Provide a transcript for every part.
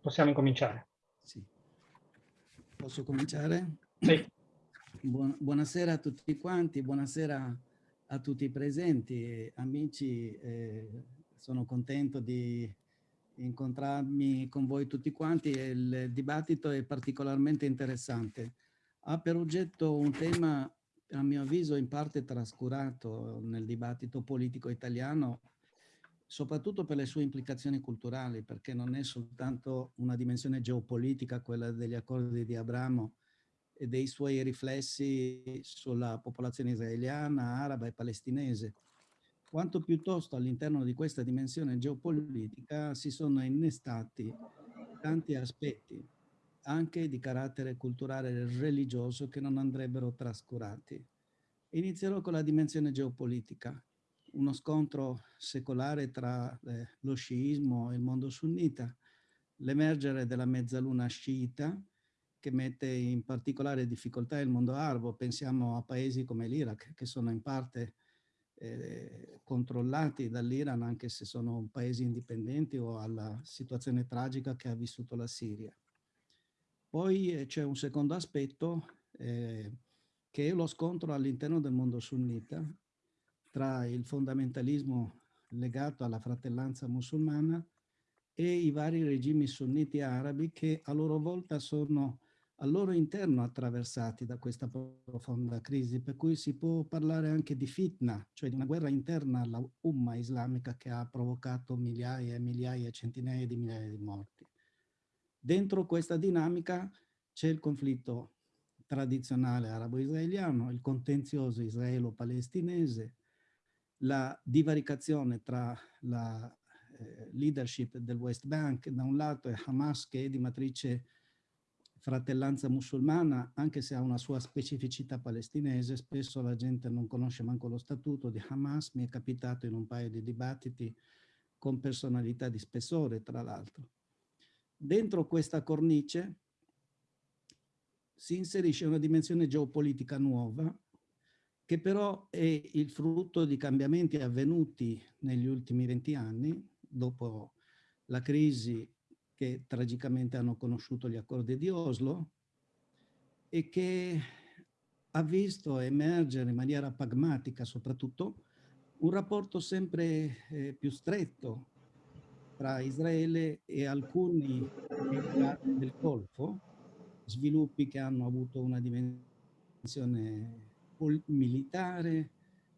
Possiamo incominciare. Sì. Posso cominciare? Sì. Buon, buonasera a tutti quanti, buonasera a tutti i presenti. Amici, eh, sono contento di incontrarmi con voi tutti quanti il dibattito è particolarmente interessante. Ha per oggetto un tema, a mio avviso, in parte trascurato nel dibattito politico italiano, soprattutto per le sue implicazioni culturali, perché non è soltanto una dimensione geopolitica, quella degli accordi di Abramo e dei suoi riflessi sulla popolazione israeliana, araba e palestinese, quanto piuttosto all'interno di questa dimensione geopolitica si sono innestati tanti aspetti, anche di carattere culturale e religioso, che non andrebbero trascurati. Inizierò con la dimensione geopolitica, uno scontro secolare tra eh, lo sciismo e il mondo sunnita, l'emergere della mezzaluna sciita, che mette in particolare difficoltà il mondo arabo. Pensiamo a paesi come l'Iraq, che sono in parte eh, controllati dall'Iran, anche se sono paesi indipendenti o alla situazione tragica che ha vissuto la Siria. Poi eh, c'è un secondo aspetto, eh, che è lo scontro all'interno del mondo sunnita tra il fondamentalismo legato alla fratellanza musulmana e i vari regimi sunniti arabi che a loro volta sono al loro interno attraversati da questa profonda crisi, per cui si può parlare anche di fitna, cioè di una guerra interna alla umma islamica che ha provocato migliaia e migliaia, centinaia di migliaia di morti. Dentro questa dinamica c'è il conflitto tradizionale arabo-israeliano, il contenzioso israelo-palestinese, la divaricazione tra la eh, leadership del West Bank da un lato e Hamas che è di matrice fratellanza musulmana, anche se ha una sua specificità palestinese, spesso la gente non conosce manco lo statuto di Hamas, mi è capitato in un paio di dibattiti con personalità di spessore, tra l'altro. Dentro questa cornice si inserisce una dimensione geopolitica nuova, che però è il frutto di cambiamenti avvenuti negli ultimi 20 anni, dopo la crisi che tragicamente hanno conosciuto gli accordi di Oslo e che ha visto emergere in maniera pragmatica soprattutto un rapporto sempre eh, più stretto tra Israele e alcuni del Golfo, sviluppi che hanno avuto una dimensione militare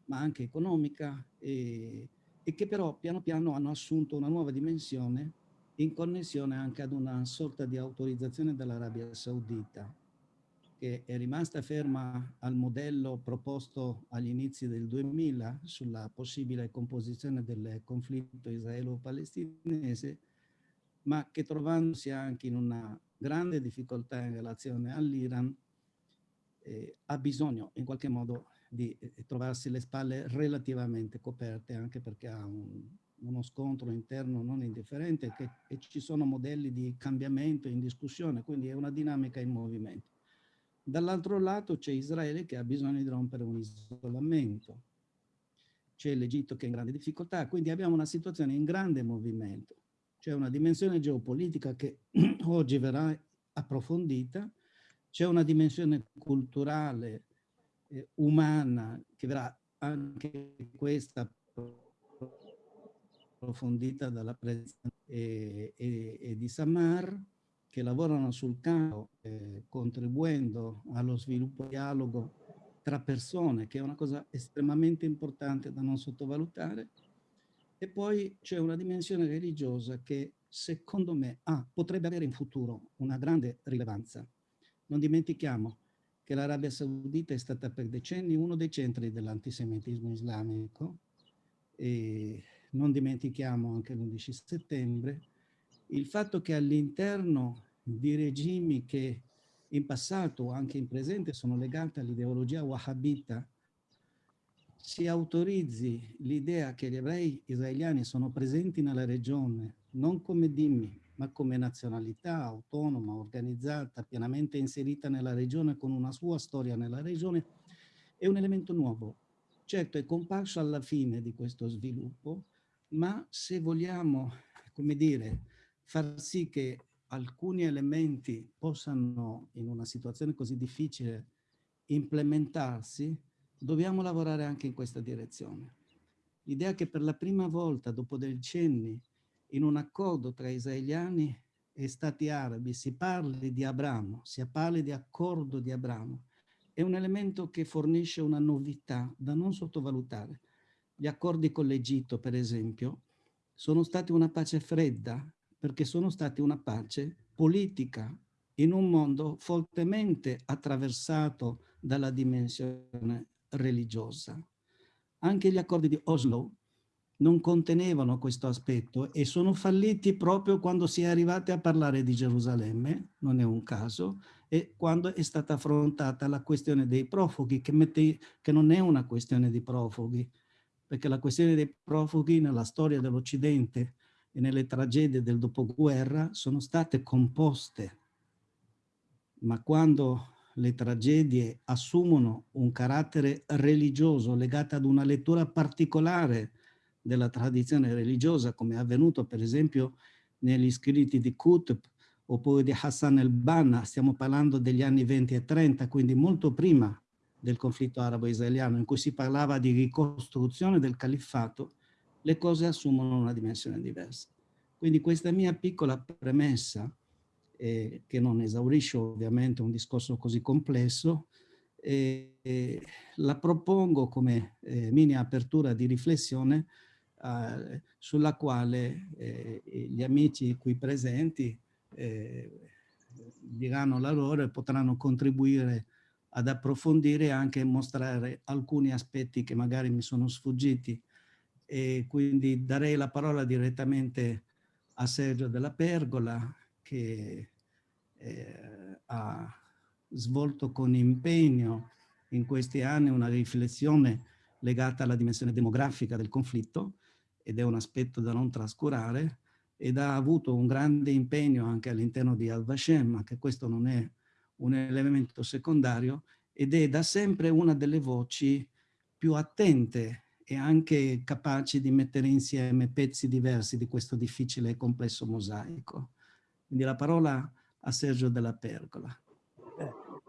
ma anche economica e, e che però piano piano hanno assunto una nuova dimensione in connessione anche ad una sorta di autorizzazione dell'Arabia Saudita, che è rimasta ferma al modello proposto agli inizi del 2000 sulla possibile composizione del conflitto israelo-palestinese, ma che trovandosi anche in una grande difficoltà in relazione all'Iran, eh, ha bisogno in qualche modo di eh, trovarsi le spalle relativamente coperte, anche perché ha un, uno scontro interno non indifferente che, e ci sono modelli di cambiamento in discussione, quindi è una dinamica in movimento. Dall'altro lato c'è Israele che ha bisogno di rompere un isolamento, c'è l'Egitto che è in grande difficoltà, quindi abbiamo una situazione in grande movimento. C'è una dimensione geopolitica che oggi verrà approfondita, c'è una dimensione culturale, eh, umana, che verrà anche questa approfondita dalla presenza e, e, e di Samar, che lavorano sul campo, eh, contribuendo allo sviluppo dialogo tra persone, che è una cosa estremamente importante da non sottovalutare. E poi c'è una dimensione religiosa che secondo me ah, potrebbe avere in futuro una grande rilevanza. Non dimentichiamo che l'Arabia Saudita è stata per decenni uno dei centri dell'antisemitismo islamico e non dimentichiamo anche l'11 settembre, il fatto che all'interno di regimi che in passato o anche in presente sono legati all'ideologia wahhabita si autorizzi l'idea che gli ebrei israeliani sono presenti nella regione non come dimmi, ma come nazionalità autonoma, organizzata, pienamente inserita nella regione con una sua storia nella regione, è un elemento nuovo. Certo è comparso alla fine di questo sviluppo, ma se vogliamo, come dire, far sì che alcuni elementi possano, in una situazione così difficile, implementarsi, dobbiamo lavorare anche in questa direzione. L'idea che per la prima volta, dopo decenni, in un accordo tra israeliani e stati arabi si parli di Abramo, si parli di accordo di Abramo, è un elemento che fornisce una novità da non sottovalutare. Gli accordi con l'Egitto, per esempio, sono stati una pace fredda, perché sono stati una pace politica in un mondo fortemente attraversato dalla dimensione religiosa. Anche gli accordi di Oslo non contenevano questo aspetto e sono falliti proprio quando si è arrivati a parlare di Gerusalemme, non è un caso, e quando è stata affrontata la questione dei profughi, che, mette, che non è una questione di profughi, perché la questione dei profughi nella storia dell'Occidente e nelle tragedie del dopoguerra sono state composte, ma quando le tragedie assumono un carattere religioso legato ad una lettura particolare della tradizione religiosa, come è avvenuto per esempio negli scritti di Qutb oppure di Hassan el-Banna, stiamo parlando degli anni 20 e 30, quindi molto prima del conflitto arabo-israeliano, in cui si parlava di ricostruzione del califfato, le cose assumono una dimensione diversa. Quindi questa mia piccola premessa, eh, che non esaurisce ovviamente un discorso così complesso, eh, eh, la propongo come eh, mini apertura di riflessione eh, sulla quale eh, gli amici qui presenti eh, diranno la loro e potranno contribuire ad approfondire e anche mostrare alcuni aspetti che magari mi sono sfuggiti. E quindi darei la parola direttamente a Sergio della Pergola che eh, ha svolto con impegno in questi anni una riflessione legata alla dimensione demografica del conflitto ed è un aspetto da non trascurare, ed ha avuto un grande impegno anche all'interno di Al-Vashem, ma che questo non è un elemento secondario, ed è da sempre una delle voci più attente e anche capaci di mettere insieme pezzi diversi di questo difficile e complesso mosaico. Quindi la parola a Sergio della Pergola.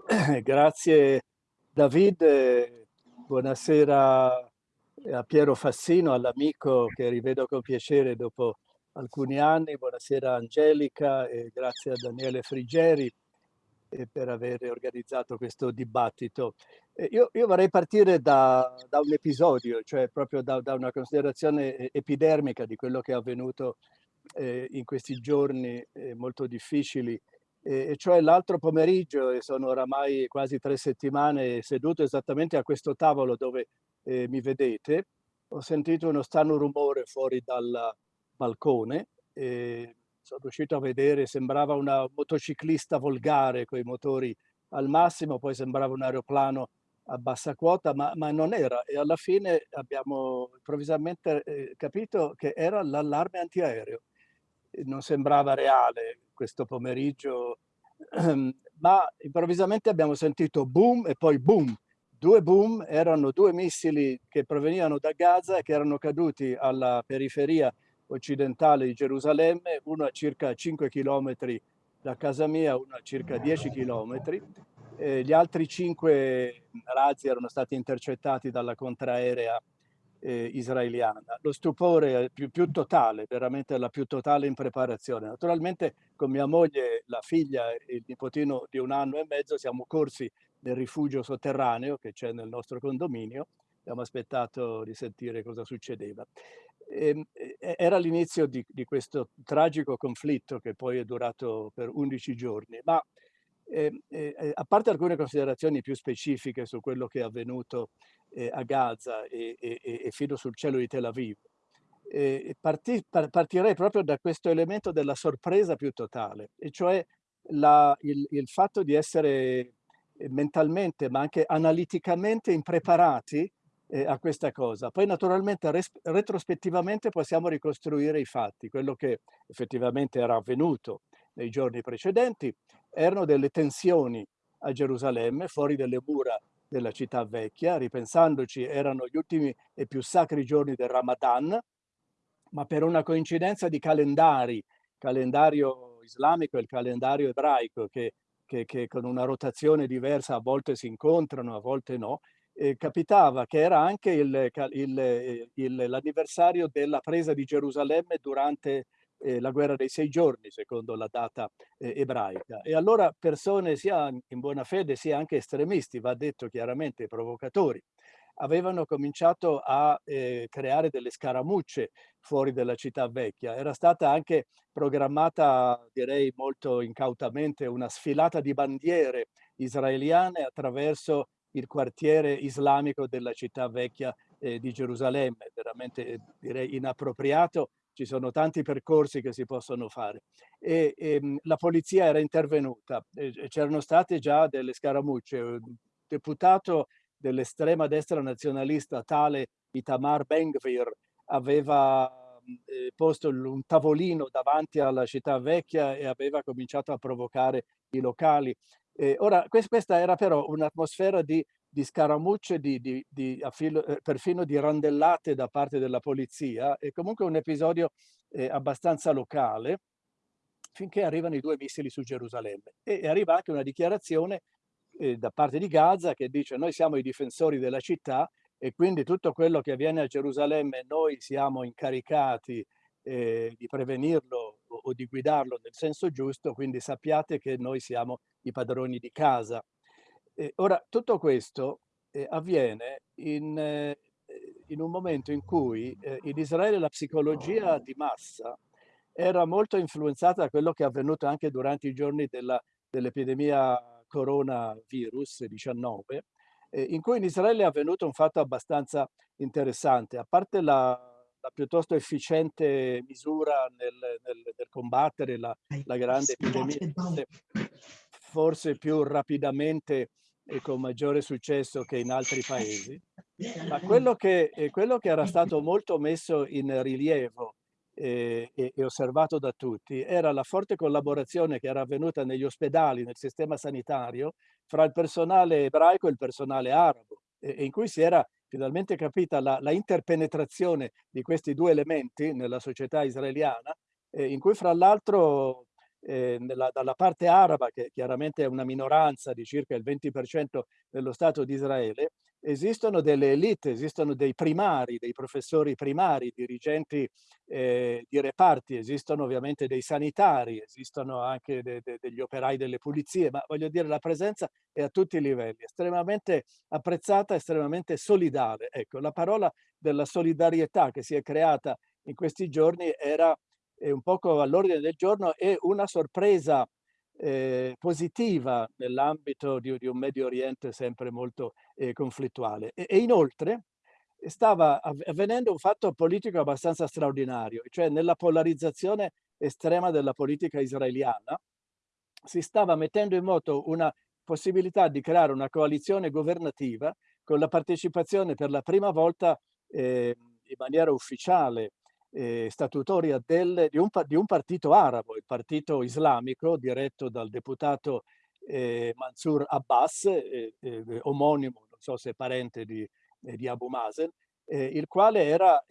Eh, grazie David, buonasera a Piero Fassino, all'amico che rivedo con piacere dopo alcuni anni. Buonasera Angelica e grazie a Daniele Frigeri eh, per aver organizzato questo dibattito. Eh, io, io, vorrei partire da, da, un episodio, cioè proprio da, da, una considerazione epidermica di quello che è avvenuto eh, in questi giorni eh, molto difficili e cioè l'altro pomeriggio, e sono oramai quasi tre settimane seduto esattamente a questo tavolo dove eh, mi vedete, ho sentito uno strano rumore fuori dal balcone e sono riuscito a vedere, sembrava una motociclista volgare con i motori al massimo, poi sembrava un aeroplano a bassa quota, ma, ma non era. E alla fine abbiamo improvvisamente eh, capito che era l'allarme antiaereo. Non sembrava reale questo pomeriggio, ma improvvisamente abbiamo sentito boom e poi boom due boom erano due missili che provenivano da Gaza e che erano caduti alla periferia occidentale di Gerusalemme, uno a circa 5 km da casa mia, uno a circa 10 km. Eh, gli altri cinque razzi erano stati intercettati dalla contraerea eh, israeliana. Lo stupore più, più totale, veramente la più totale impreparazione. Naturalmente con mia moglie, la figlia e il nipotino di un anno e mezzo siamo corsi nel rifugio sotterraneo che c'è nel nostro condominio. Abbiamo aspettato di sentire cosa succedeva. E, ehm, era l'inizio di, di, questo tragico conflitto che poi è durato per 11 giorni, ma eh, eh, a parte alcune considerazioni più specifiche su quello che è avvenuto eh, a Gaza e, e, e, fino sul cielo di Tel Aviv, eh, parti, partirei proprio da questo elemento della sorpresa più totale, e cioè la, il, il fatto di essere mentalmente ma anche analiticamente impreparati eh, a questa cosa. Poi naturalmente retrospettivamente possiamo ricostruire i fatti. Quello che effettivamente era avvenuto nei giorni precedenti erano delle tensioni a Gerusalemme, fuori dalle mura della città vecchia. Ripensandoci erano gli ultimi e più sacri giorni del Ramadan, ma per una coincidenza di calendari, calendario islamico e il calendario ebraico che, che, che, con una rotazione diversa a volte si incontrano, a volte no, eh, capitava che era anche l'anniversario della presa di Gerusalemme durante eh, la guerra dei sei giorni, secondo la data eh, ebraica. E allora persone sia in buona fede sia anche estremisti, va detto chiaramente provocatori, avevano cominciato a eh, creare delle scaramucce fuori dalla città vecchia. Era stata anche programmata, direi molto incautamente, una sfilata di bandiere israeliane attraverso il quartiere islamico della città vecchia eh, di Gerusalemme, veramente eh, direi inappropriato ci sono tanti percorsi che si possono fare. E, e ehm, la polizia era intervenuta, c'erano state già delle scaramucce. Un deputato dell'estrema destra nazionalista tale Itamar Ben-Gvir aveva eh, posto un tavolino davanti alla città vecchia e aveva cominciato a provocare i locali. Eh, ora, questa era però un'atmosfera di di scaramucce, di, di, di affilo, eh, perfino di randellate da parte della polizia, è comunque un episodio eh, abbastanza locale, finché arrivano i due missili su Gerusalemme. E arriva anche una dichiarazione eh, da parte di Gaza che dice noi siamo i difensori della città e quindi tutto quello che avviene a Gerusalemme noi siamo incaricati eh, di prevenirlo o, di guidarlo nel senso giusto, quindi sappiate che noi siamo i padroni di casa. Eh, ora, tutto questo eh, avviene in, eh, in, un momento in cui eh, in Israele la psicologia di massa era molto influenzata da quello che è avvenuto anche durante i giorni dell'epidemia dell coronavirus 19, eh, in cui in Israele è avvenuto un fatto abbastanza interessante, a parte la, la piuttosto efficiente misura nel, nel, nel combattere la, la grande epidemia, forse più rapidamente e con maggiore successo che in altri paesi, ma quello che, quello che era stato molto messo in rilievo e, e, osservato da tutti era la forte collaborazione che era avvenuta negli ospedali, nel sistema sanitario, fra il personale ebraico e il personale arabo, e, in cui si era finalmente capita la, la, interpenetrazione di questi due elementi nella società israeliana, eh, in cui fra l'altro eh, dalla parte araba, che chiaramente è una minoranza di circa il 20% dello Stato di Israele, esistono delle elite, esistono dei primari, dei professori primari, dirigenti eh, di reparti, esistono ovviamente dei sanitari, esistono anche de, de, degli operai delle pulizie, ma voglio dire la presenza è a tutti i livelli, estremamente apprezzata, estremamente solidale. Ecco, la parola della solidarietà che si è creata in questi giorni era un poco all'ordine del giorno e una sorpresa eh, positiva nell'ambito di, di, un Medio Oriente sempre molto eh, conflittuale. E, e, inoltre stava avvenendo un fatto politico abbastanza straordinario, cioè nella polarizzazione estrema della politica israeliana si stava mettendo in moto una possibilità di creare una coalizione governativa con la partecipazione per la prima volta eh, in maniera ufficiale eh, statutoria del, di, un, di, un, partito arabo, il partito islamico diretto dal deputato eh, Mansour Abbas, eh, eh omonimo, non so se è parente di, eh, di Abu Mazen, eh, il quale era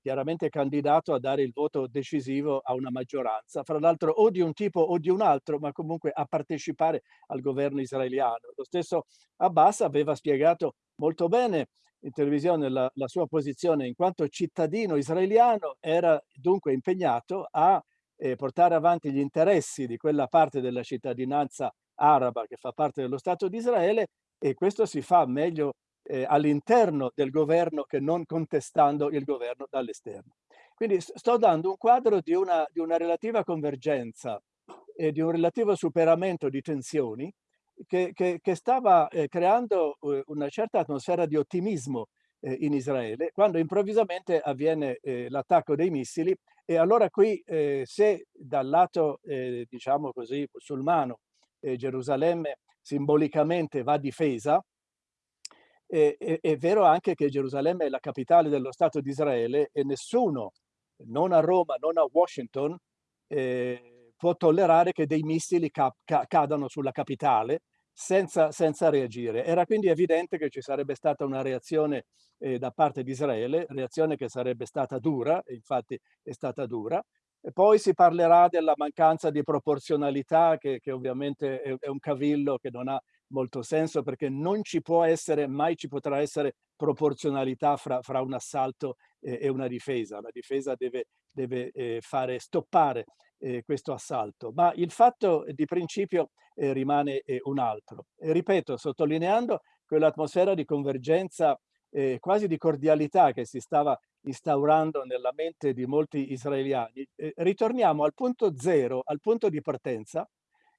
chiaramente candidato a dare il voto decisivo a una maggioranza, fra l'altro o di un tipo o di un altro, ma comunque a partecipare al governo israeliano. Lo stesso Abbas aveva spiegato molto bene in televisione la, la, sua posizione in quanto cittadino israeliano era dunque impegnato a eh, portare avanti gli interessi di quella parte della cittadinanza araba che fa parte dello Stato di Israele e questo si fa meglio eh, all'interno del governo che non contestando il governo dall'esterno. Quindi sto dando un quadro di una, di una relativa convergenza e di un relativo superamento di tensioni che, che, che stava eh, creando eh, una certa atmosfera di ottimismo eh, in Israele, quando improvvisamente avviene eh, l'attacco dei missili e allora qui eh, se dal lato, eh, diciamo così, musulmano, Gerusalemme simbolicamente va difesa, è, vero anche che Gerusalemme è la capitale dello Stato di Israele e nessuno, non a Roma, non a Washington, può tollerare che dei missili ca ca cadano sulla capitale senza, senza, reagire. Era quindi evidente che ci sarebbe stata una reazione eh, da parte di Israele, reazione che sarebbe stata dura, infatti è stata dura, E poi si parlerà della mancanza di proporzionalità, che, che ovviamente è, è, un cavillo che non ha molto senso perché non ci può essere, mai ci potrà essere proporzionalità fra, fra un assalto e, e, una difesa. La difesa deve, deve eh, fare stoppare eh, questo assalto, ma il fatto di principio eh, rimane eh, un altro. E ripeto, sottolineando quell'atmosfera di convergenza eh, quasi di cordialità che si stava instaurando nella mente di molti israeliani, eh, ritorniamo al punto zero, al punto di partenza,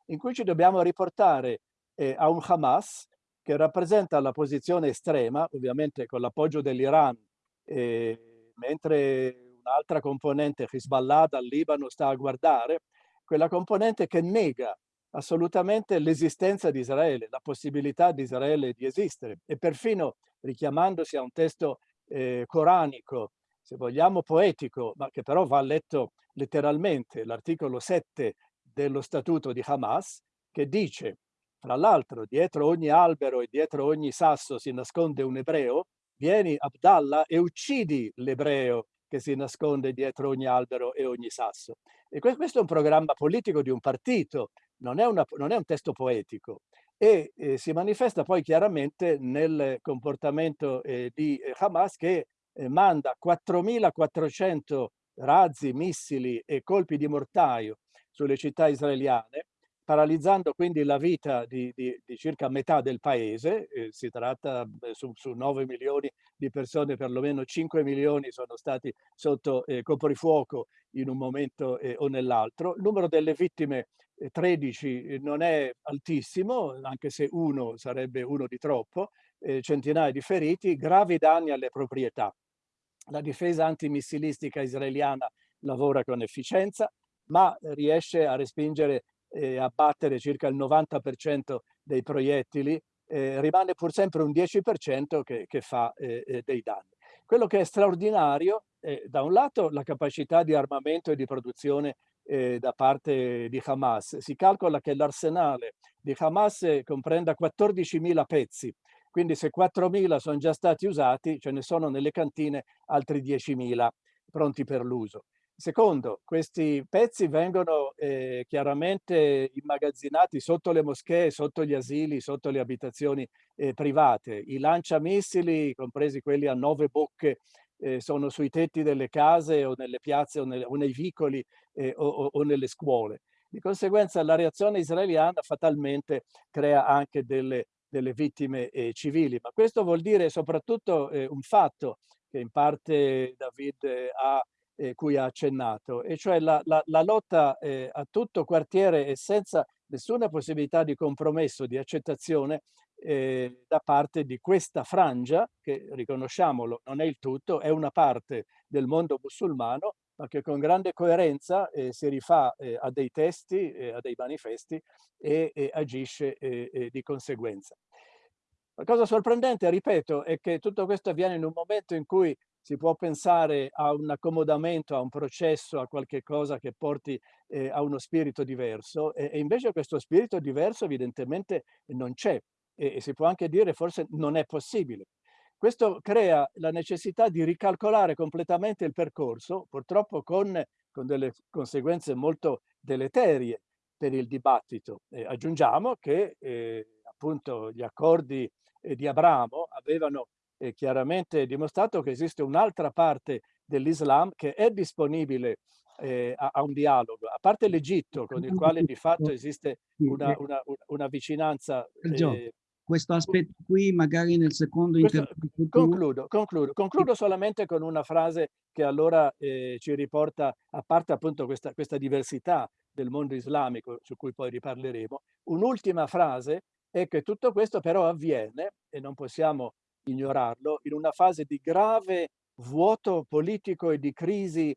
in cui ci dobbiamo riportare eh, a un Hamas che rappresenta la posizione estrema, ovviamente con l'appoggio dell'Iran, eh, mentre un'altra componente, Hezbollah dal Libano, sta a guardare, quella componente che nega assolutamente l'esistenza di Israele, la possibilità di Israele di esistere. E perfino richiamandosi a un testo eh, coranico, se vogliamo poetico, ma che però va letto letteralmente, l'articolo 7 dello statuto di Hamas, che dice, fra l'altro, dietro ogni albero e dietro ogni sasso si nasconde un ebreo, vieni Abdallah e uccidi l'ebreo che si nasconde dietro ogni albero e ogni sasso. E questo è un programma politico di un partito, non è, una, non è un testo poetico e eh, si manifesta poi chiaramente nel comportamento eh, di Hamas che eh, manda 4.400 razzi, missili e colpi di mortaio sulle città israeliane, paralizzando quindi la vita di, di, di circa metà del paese, eh, si tratta eh, su, su, 9 milioni di persone, perlomeno 5 milioni sono stati sotto eh, coprifuoco in un momento eh, o nell'altro. Il numero delle vittime 13 eh, non è altissimo, anche se uno sarebbe uno di troppo, eh, centinaia di feriti, gravi danni alle proprietà. La difesa antimissilistica israeliana lavora con efficienza, ma riesce a respingere e a battere circa il 90% dei proiettili, eh, rimane pur sempre un 10% che, che fa eh, eh, dei danni. Quello che è straordinario è da un lato la capacità di armamento e di produzione eh, da parte di Hamas. Si calcola che l'arsenale di Hamas comprenda 14.000 pezzi, quindi se 4.000 sono già stati usati, ce ne sono nelle cantine altri 10.000 pronti per l'uso. Secondo, questi pezzi vengono eh, chiaramente immagazzinati sotto le moschee, sotto gli asili, sotto le abitazioni eh, private. I lanciamissili, compresi quelli a nove bocche, eh, sono sui tetti delle case o nelle piazze o, nel, o nei vicoli eh, o, o, nelle scuole. Di conseguenza la reazione israeliana fatalmente crea anche delle, delle vittime eh, civili, ma questo vuol dire soprattutto eh, un fatto che in parte David ha eh, cui ha accennato, e cioè la, la, la lotta eh, a tutto quartiere e senza nessuna possibilità di compromesso, di accettazione eh, da parte di questa frangia, che riconosciamolo non è il tutto, è una parte del mondo musulmano, ma che con grande coerenza eh, si rifà eh, a dei testi, eh, a dei manifesti e, e agisce di conseguenza. La cosa sorprendente, ripeto, è che tutto questo avviene in un momento in cui si può pensare a un accomodamento, a un processo, a qualche cosa che porti eh, a uno spirito diverso e, e, invece questo spirito diverso evidentemente non c'è e, e si può anche dire forse non è possibile. Questo crea la necessità di ricalcolare completamente il percorso, purtroppo con, con delle conseguenze molto deleterie per il dibattito. Eh, aggiungiamo che eh, appunto gli accordi eh, di Abramo avevano eh, chiaramente dimostrato che esiste un'altra parte dell'Islam che è disponibile eh, a, a, un dialogo, a parte l'Egitto con il quale di fatto esiste una, una, una vicinanza. Eh, questo aspetto qui magari nel secondo intervento. Concludo, concludo, concludo solamente con una frase che allora eh, ci riporta, a parte appunto questa, questa diversità del mondo islamico, su cui poi riparleremo, un'ultima frase è che tutto questo però avviene, e non possiamo ignorarlo, in una fase di grave vuoto politico e di crisi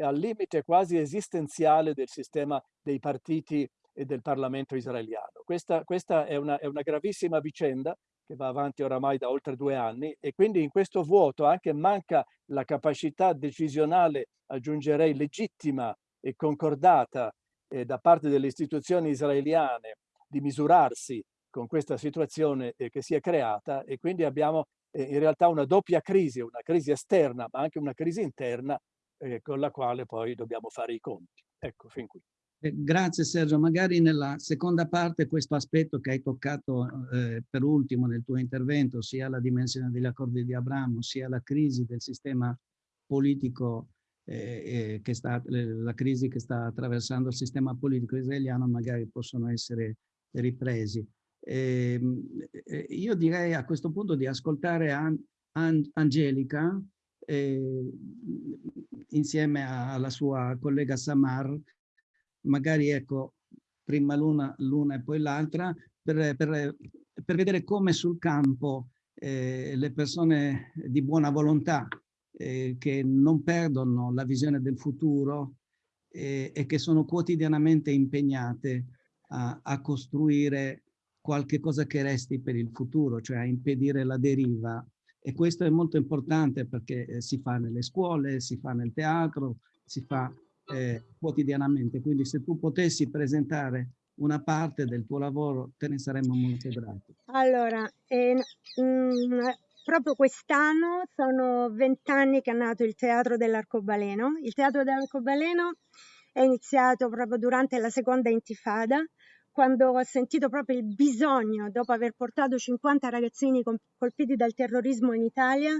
al limite quasi esistenziale del sistema dei partiti e del Parlamento israeliano. Questa, questa è, una, è una gravissima vicenda che va avanti oramai da oltre due anni e quindi in questo vuoto anche manca la capacità decisionale, aggiungerei legittima e concordata eh, da parte delle istituzioni israeliane di misurarsi con questa situazione eh, che si è creata e quindi abbiamo eh, in realtà una doppia crisi, una crisi esterna ma anche una crisi interna eh, con la quale poi dobbiamo fare i conti. Ecco, fin qui. Grazie Sergio, magari nella seconda parte questo aspetto che hai toccato eh, per ultimo nel tuo intervento, sia la dimensione degli accordi di Abramo, sia la crisi del sistema politico, eh che sta, la crisi che sta attraversando il sistema politico israeliano, magari possono essere ripresi. Eh, io direi a questo punto di ascoltare An An Angelica eh, insieme alla sua collega Samar, magari ecco, prima l'una e poi l'altra, per, per, per, vedere come sul campo eh, le persone di buona volontà eh, che non perdono la visione del futuro eh, e che sono quotidianamente impegnate a, a, costruire qualche cosa che resti per il futuro, cioè a impedire la deriva. E questo è molto importante perché eh, si fa nelle scuole, si fa nel teatro, si fa eh, quotidianamente. Quindi se tu potessi presentare una parte del tuo lavoro, te ne saremmo molto grati. Allora, eh, mh, mm, proprio quest'anno sono vent'anni che è nato il Teatro dell'Arcobaleno. Il Teatro dell'Arcobaleno è iniziato proprio durante la seconda intifada, quando ho sentito proprio il bisogno, dopo aver portato 50 ragazzini colpiti dal terrorismo in Italia,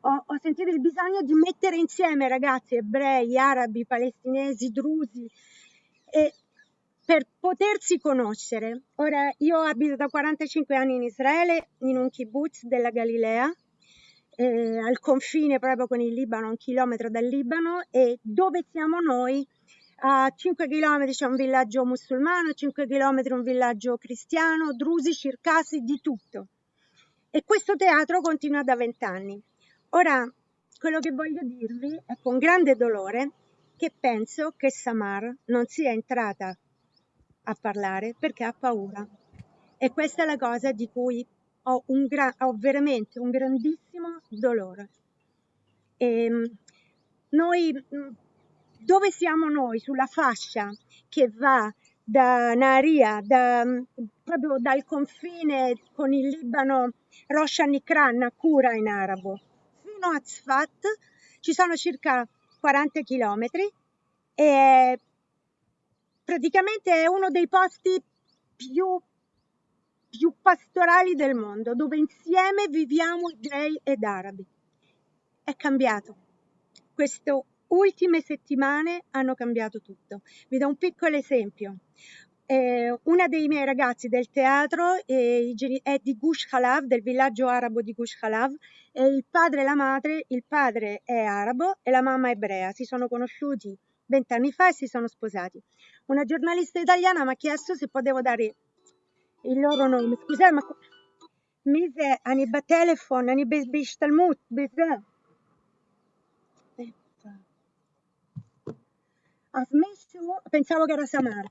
ho, ho sentito il bisogno di mettere insieme ragazzi ebrei, arabi, palestinesi, drusi, e per potersi conoscere. Ora, io abito da 45 anni in Israele, in un kibbutz della Galilea, eh, al confine proprio con il Libano, un chilometro dal Libano, e dove siamo noi, a 5 km c'è un villaggio musulmano, a 5 km un villaggio cristiano, drusi, circasi, di tutto. E questo teatro continua da vent'anni. Ora, quello che voglio dirvi è con grande dolore che penso che Samar non sia entrata a parlare perché ha paura. E questa è la cosa di cui ho, un ho veramente un grandissimo dolore. E ehm, noi, dove siamo noi? Sulla fascia che va da Naria, da, proprio dal confine con il Libano, Rosh Nikran, Kura in arabo, fino a Tzfat ci sono circa 40 chilometri e praticamente è uno dei posti più, più pastorali del mondo, dove insieme viviamo ebrei ed arabi. È cambiato. Queste ultime settimane hanno cambiato tutto. Vi do un piccolo esempio eh, una dei miei ragazzi del teatro eh, è di Gush Khalav, del villaggio arabo di Gush Khalav, e il padre e la madre, il padre è arabo e la mamma è ebrea, si sono conosciuti vent'anni fa e si sono sposati. Una giornalista italiana mi ha chiesto se potevo dare il loro nome. Scusate, ma mise ani ba telefon, ani bish talmud, Pensavo che era Samara.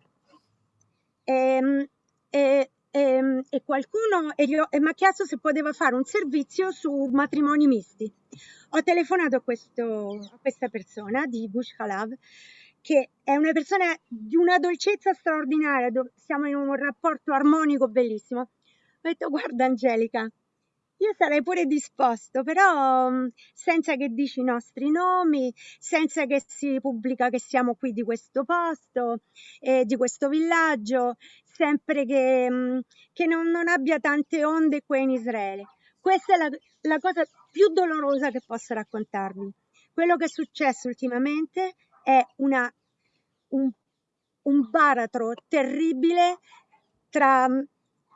E, ehm, e, e, e qualcuno e mi ha chiesto se poteva fare un servizio su matrimoni misti. Ho telefonato a, questo, a questa persona di Bush Khalav, che è una persona di una dolcezza straordinaria, siamo in un rapporto armonico bellissimo. Ho detto, guarda Angelica, io sarei pure disposto, però mm, senza che dici i nostri nomi, senza che si pubblica che siamo qui di questo posto, eh, di questo villaggio, sempre che, mm, che non, non, abbia tante onde qui in Israele. Questa è la, la cosa più dolorosa che posso raccontarvi. Quello che è successo ultimamente è una, un, un baratro terribile tra mm,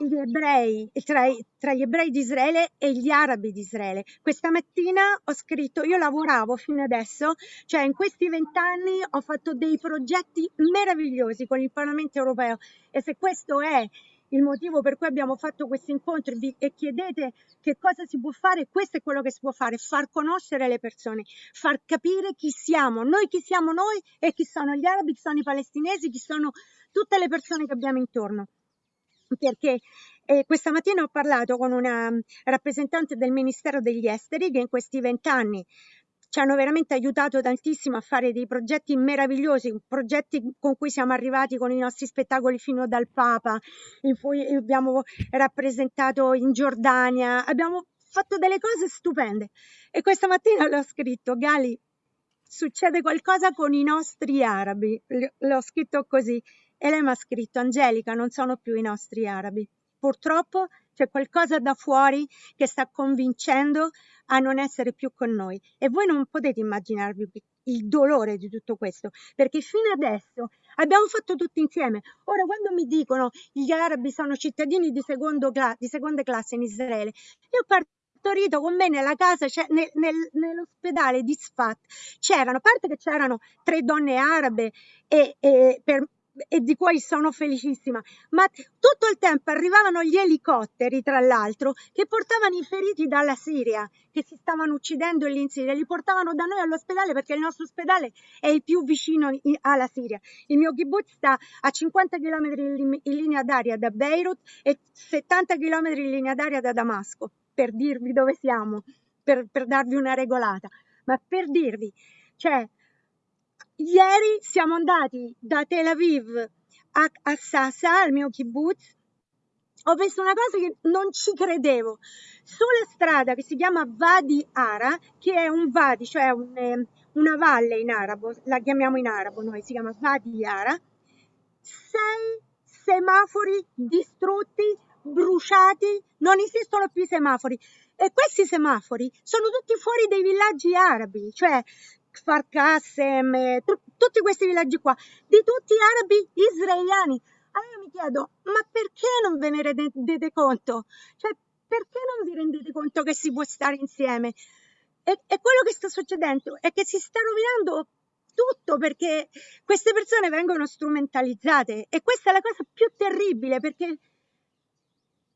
gli ebrei, tra, tra, gli ebrei di Israele e gli arabi di Israele. Questa mattina ho scritto, io lavoravo fino adesso, cioè in questi vent'anni ho fatto dei progetti meravigliosi con il Parlamento europeo e se questo è il motivo per cui abbiamo fatto questi incontri e chiedete che cosa si può fare, questo è quello che si può fare, far conoscere le persone, far capire chi siamo, noi chi siamo noi e chi sono gli arabi, chi sono i palestinesi, chi sono tutte le persone che abbiamo intorno perché eh, questa mattina ho parlato con una rappresentante del Ministero degli Esteri che in questi vent'anni ci hanno veramente aiutato tantissimo a fare dei progetti meravigliosi, progetti con cui siamo arrivati con i nostri spettacoli fino dal Papa, in cui abbiamo rappresentato in Giordania, abbiamo fatto delle cose stupende. E questa mattina le ho scritto, Gali, succede qualcosa con i nostri arabi. L'ho scritto così e lei mi ha scritto Angelica, non sono più i nostri arabi. Purtroppo c'è qualcosa da fuori che sta convincendo a non essere più con noi e voi non potete immaginarvi il dolore di tutto questo, perché fino adesso abbiamo fatto tutto insieme. Ora, quando mi dicono gli arabi sono cittadini di, di seconda classe in Israele, io partorito con me nella casa, cioè nel, nel, nell'ospedale di Sfat, c'erano, a parte che c'erano tre donne arabe e, e per, e di cui sono felicissima, ma tutto il tempo arrivavano gli elicotteri, tra l'altro, che portavano i feriti dalla Siria, che si stavano uccidendo lì in Siria, li portavano da noi all'ospedale perché il nostro ospedale è il più vicino alla Siria. Il mio kibbutz sta a 50 km in linea d'aria da Beirut e 70 km in linea d'aria da Damasco, per dirvi dove siamo, per, per darvi una regolata, ma per dirvi, cioè, Ieri siamo andati da Tel Aviv a, a Sasa, al mio kibbutz. Ho visto una cosa che non ci credevo. Sulla strada che si chiama Vadi Ara, che è un vadi, cioè un, eh, una valle in arabo, la chiamiamo in arabo noi, si chiama Vadi Ara, sei semafori distrutti, bruciati, non esistono più i semafori. E questi semafori sono tutti fuori dei villaggi arabi, cioè Kfar Qassem, tu, tutti questi villaggi qua, di tutti arabi israeliani. Allora mi chiedo, ma perché non ve ne rendete conto? Cioè, perché non vi rendete conto che si può stare insieme? E, e quello che sta succedendo è che si sta rovinando tutto perché queste persone vengono strumentalizzate e questa è la cosa più terribile perché,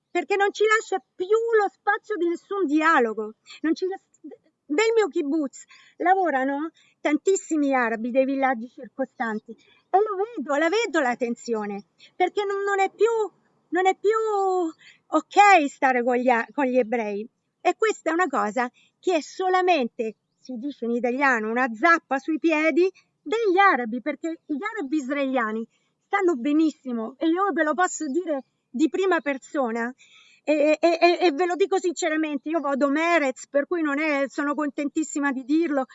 perché non ci lascia più lo spazio di nessun dialogo, non ci lascia nel mio kibbutz. Lavorano tantissimi arabi dei villaggi circostanti. E lo vedo, la vedo la tensione, perché non, non, è, più, non è più ok stare con gli, con gli ebrei. E questa è una cosa che è solamente, si dice in italiano, una zappa sui piedi degli arabi, perché gli arabi israeliani stanno benissimo. E io ve lo posso dire di prima persona e, e, e, ve lo dico sinceramente, io vado Merez, per cui non è, sono contentissima di dirlo.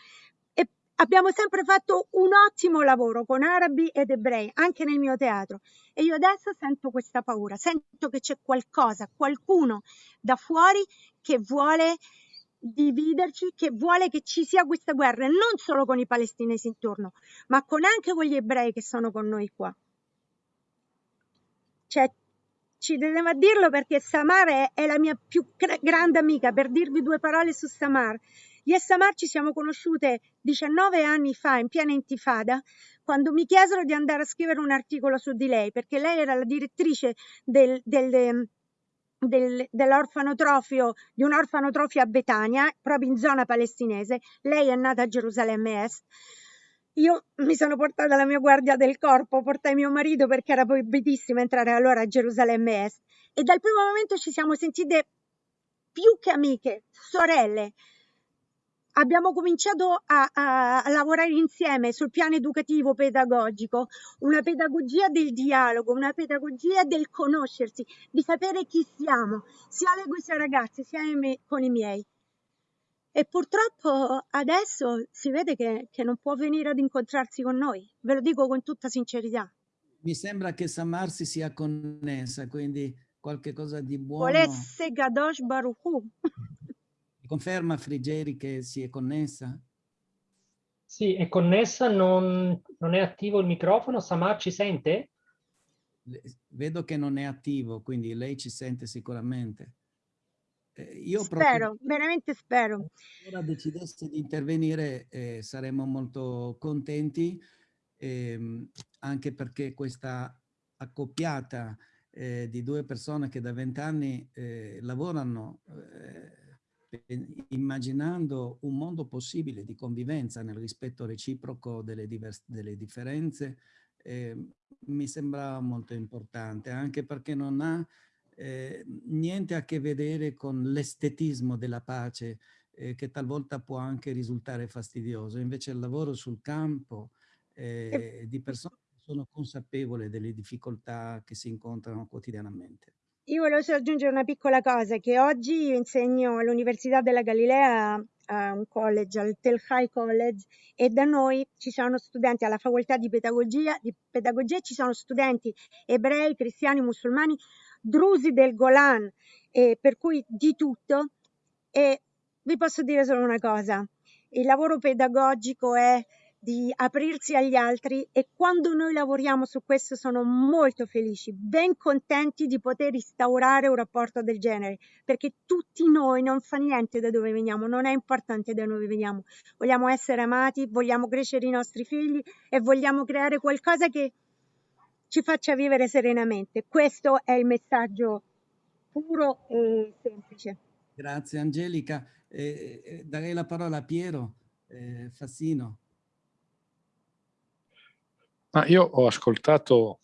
E abbiamo sempre fatto un ottimo lavoro con arabi ed ebrei, anche nel mio teatro. E io adesso sento questa paura, sento che c'è qualcosa, qualcuno da fuori che vuole dividerci, che vuole che ci sia questa guerra, non solo con i palestinesi intorno, ma con anche con gli ebrei che sono con noi qua. Cioè, ci tenevo a dirlo perché Samar è, è la mia più grande amica, per dirvi due parole su Samar. Io e Samar ci siamo conosciute 19 anni fa, in piena intifada, quando mi chiesero di andare a scrivere un articolo su di lei, perché lei era la direttrice del, del, del, dell'orfanotrofio, di un orfanotrofio a Betania, proprio in zona palestinese. Lei è nata a Gerusalemme Est io mi sono portata la mia guardia del corpo, portai mio marito perché era proibitissimo entrare allora a Gerusalemme Est e dal primo momento ci siamo sentite più che amiche, sorelle. Abbiamo cominciato a, a, a lavorare insieme sul piano educativo pedagogico, una pedagogia del dialogo, una pedagogia del conoscersi, di sapere chi siamo, sia le queste ragazze, sia con i miei e purtroppo adesso si vede che, che, non può venire ad incontrarsi con noi, ve lo dico con tutta sincerità. Mi sembra che Samar si sia connessa, quindi qualche cosa di buono. Volesse Gadosh Baruchu. Conferma Frigeri che si è connessa? Sì, è connessa, non, non è attivo il microfono. Samar ci sente? Vedo che non è attivo, quindi lei ci sente sicuramente. Eh, io spero, veramente spero. Se ora decidesse di intervenire eh, saremmo molto contenti, ehm, anche perché questa accoppiata eh, di due persone che da vent'anni eh, lavorano eh, immaginando un mondo possibile di convivenza nel rispetto reciproco delle, delle differenze, ehm, mi sembra molto importante, anche perché non ha eh, niente a che vedere con l'estetismo della pace eh, che talvolta può anche risultare fastidioso. Invece il lavoro sul campo eh, di persone che sono consapevoli delle difficoltà che si incontrano quotidianamente. io volevo solo aggiungere una piccola cosa, che oggi io insegno all'Università della Galilea a un college, al Tel Hai College, e da noi ci sono studenti alla facoltà di pedagogia, di pedagogia ci sono studenti ebrei, cristiani, musulmani, drusi del Golan, e per cui di tutto. E vi posso dire solo una cosa, il lavoro pedagogico è di aprirsi agli altri e quando noi lavoriamo su questo sono molto felici, ben contenti di poter instaurare un rapporto del genere, perché tutti noi non fa niente da dove veniamo, non è importante da dove veniamo, vogliamo essere amati, vogliamo crescere i nostri figli e vogliamo creare qualcosa che ci faccia vivere serenamente. Questo è il messaggio puro e semplice. Grazie Angelica. Eh, eh, darei la parola a Piero eh, Fassino. Ma io ho ascoltato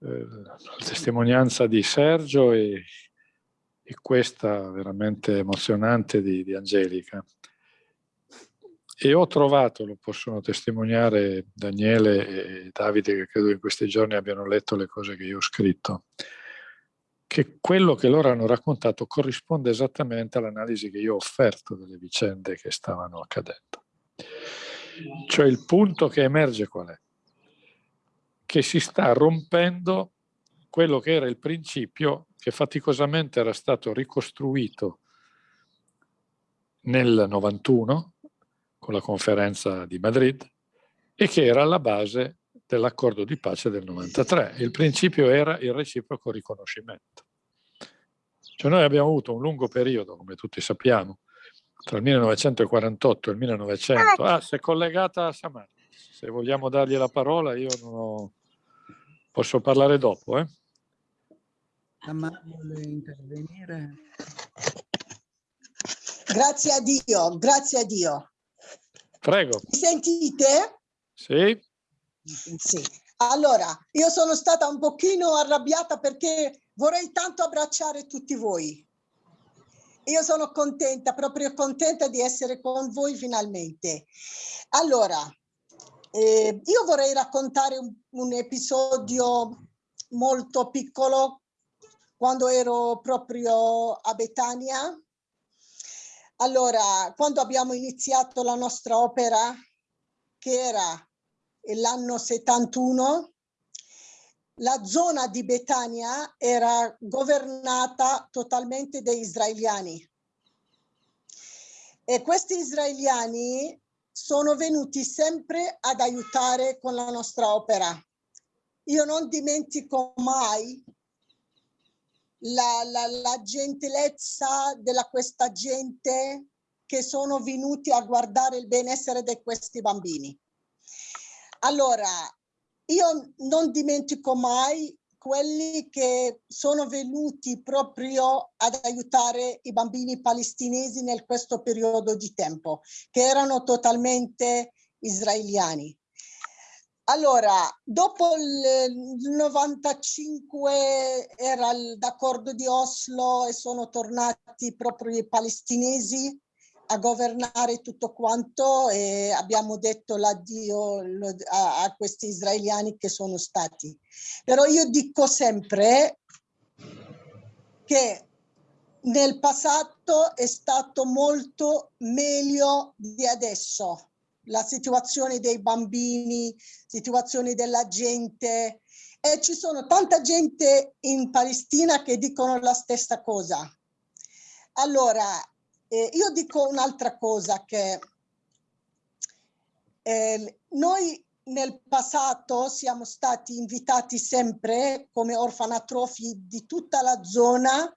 eh, la testimonianza di Sergio e, e questa veramente emozionante di, di, Angelica. E ho trovato, lo possono testimoniare Daniele e Davide, che credo in questi giorni abbiano letto le cose che io ho scritto, che quello che loro hanno raccontato corrisponde esattamente all'analisi che io ho offerto delle vicende che stavano accadendo. Cioè il punto che emerge qual è? Che si sta rompendo quello che era il principio che faticosamente era stato ricostruito nel 91 con la conferenza di Madrid e che era alla base dell'accordo di pace del 93. Il principio era il reciproco riconoscimento. Cioè noi abbiamo avuto un lungo periodo, come tutti sappiamo, tra il 1948 e il 1900. Ah, si è collegata a Samar. Se vogliamo dargli la parola, io non ho... posso parlare dopo. Eh? Samar vuole intervenire? Grazie a Dio, grazie a Dio. Prego. Mi sentite? Sì. Sì. Allora, io sono stata un pochino arrabbiata perché vorrei tanto abbracciare tutti voi io sono contenta, proprio contenta di essere con voi finalmente. Allora, eh, io vorrei raccontare un, un episodio molto piccolo quando ero proprio a Betania. Allora, quando abbiamo iniziato la nostra opera, che era l'anno 71, la zona di Betania era governata totalmente da israeliani. E questi israeliani sono venuti sempre ad aiutare con la nostra opera. Io non dimentico mai la, la, la gentilezza della questa gente che sono venuti a guardare il benessere di questi bambini. Allora, io non dimentico mai quelli che sono venuti proprio ad aiutare i bambini palestinesi nel questo periodo di tempo, che erano totalmente israeliani. Allora, dopo il 95 era l'accordo di Oslo e sono tornati proprio i palestinesi a governare tutto quanto e abbiamo detto l'addio a, a questi israeliani che sono stati. Però io dico sempre che nel passato è stato molto meglio di adesso. La situazione dei bambini, situazione della gente e ci sono tanta gente in Palestina che dicono la stessa cosa. Allora, eh, io dico un'altra cosa che eh, noi nel passato siamo stati invitati sempre come orfanatrofi di tutta la zona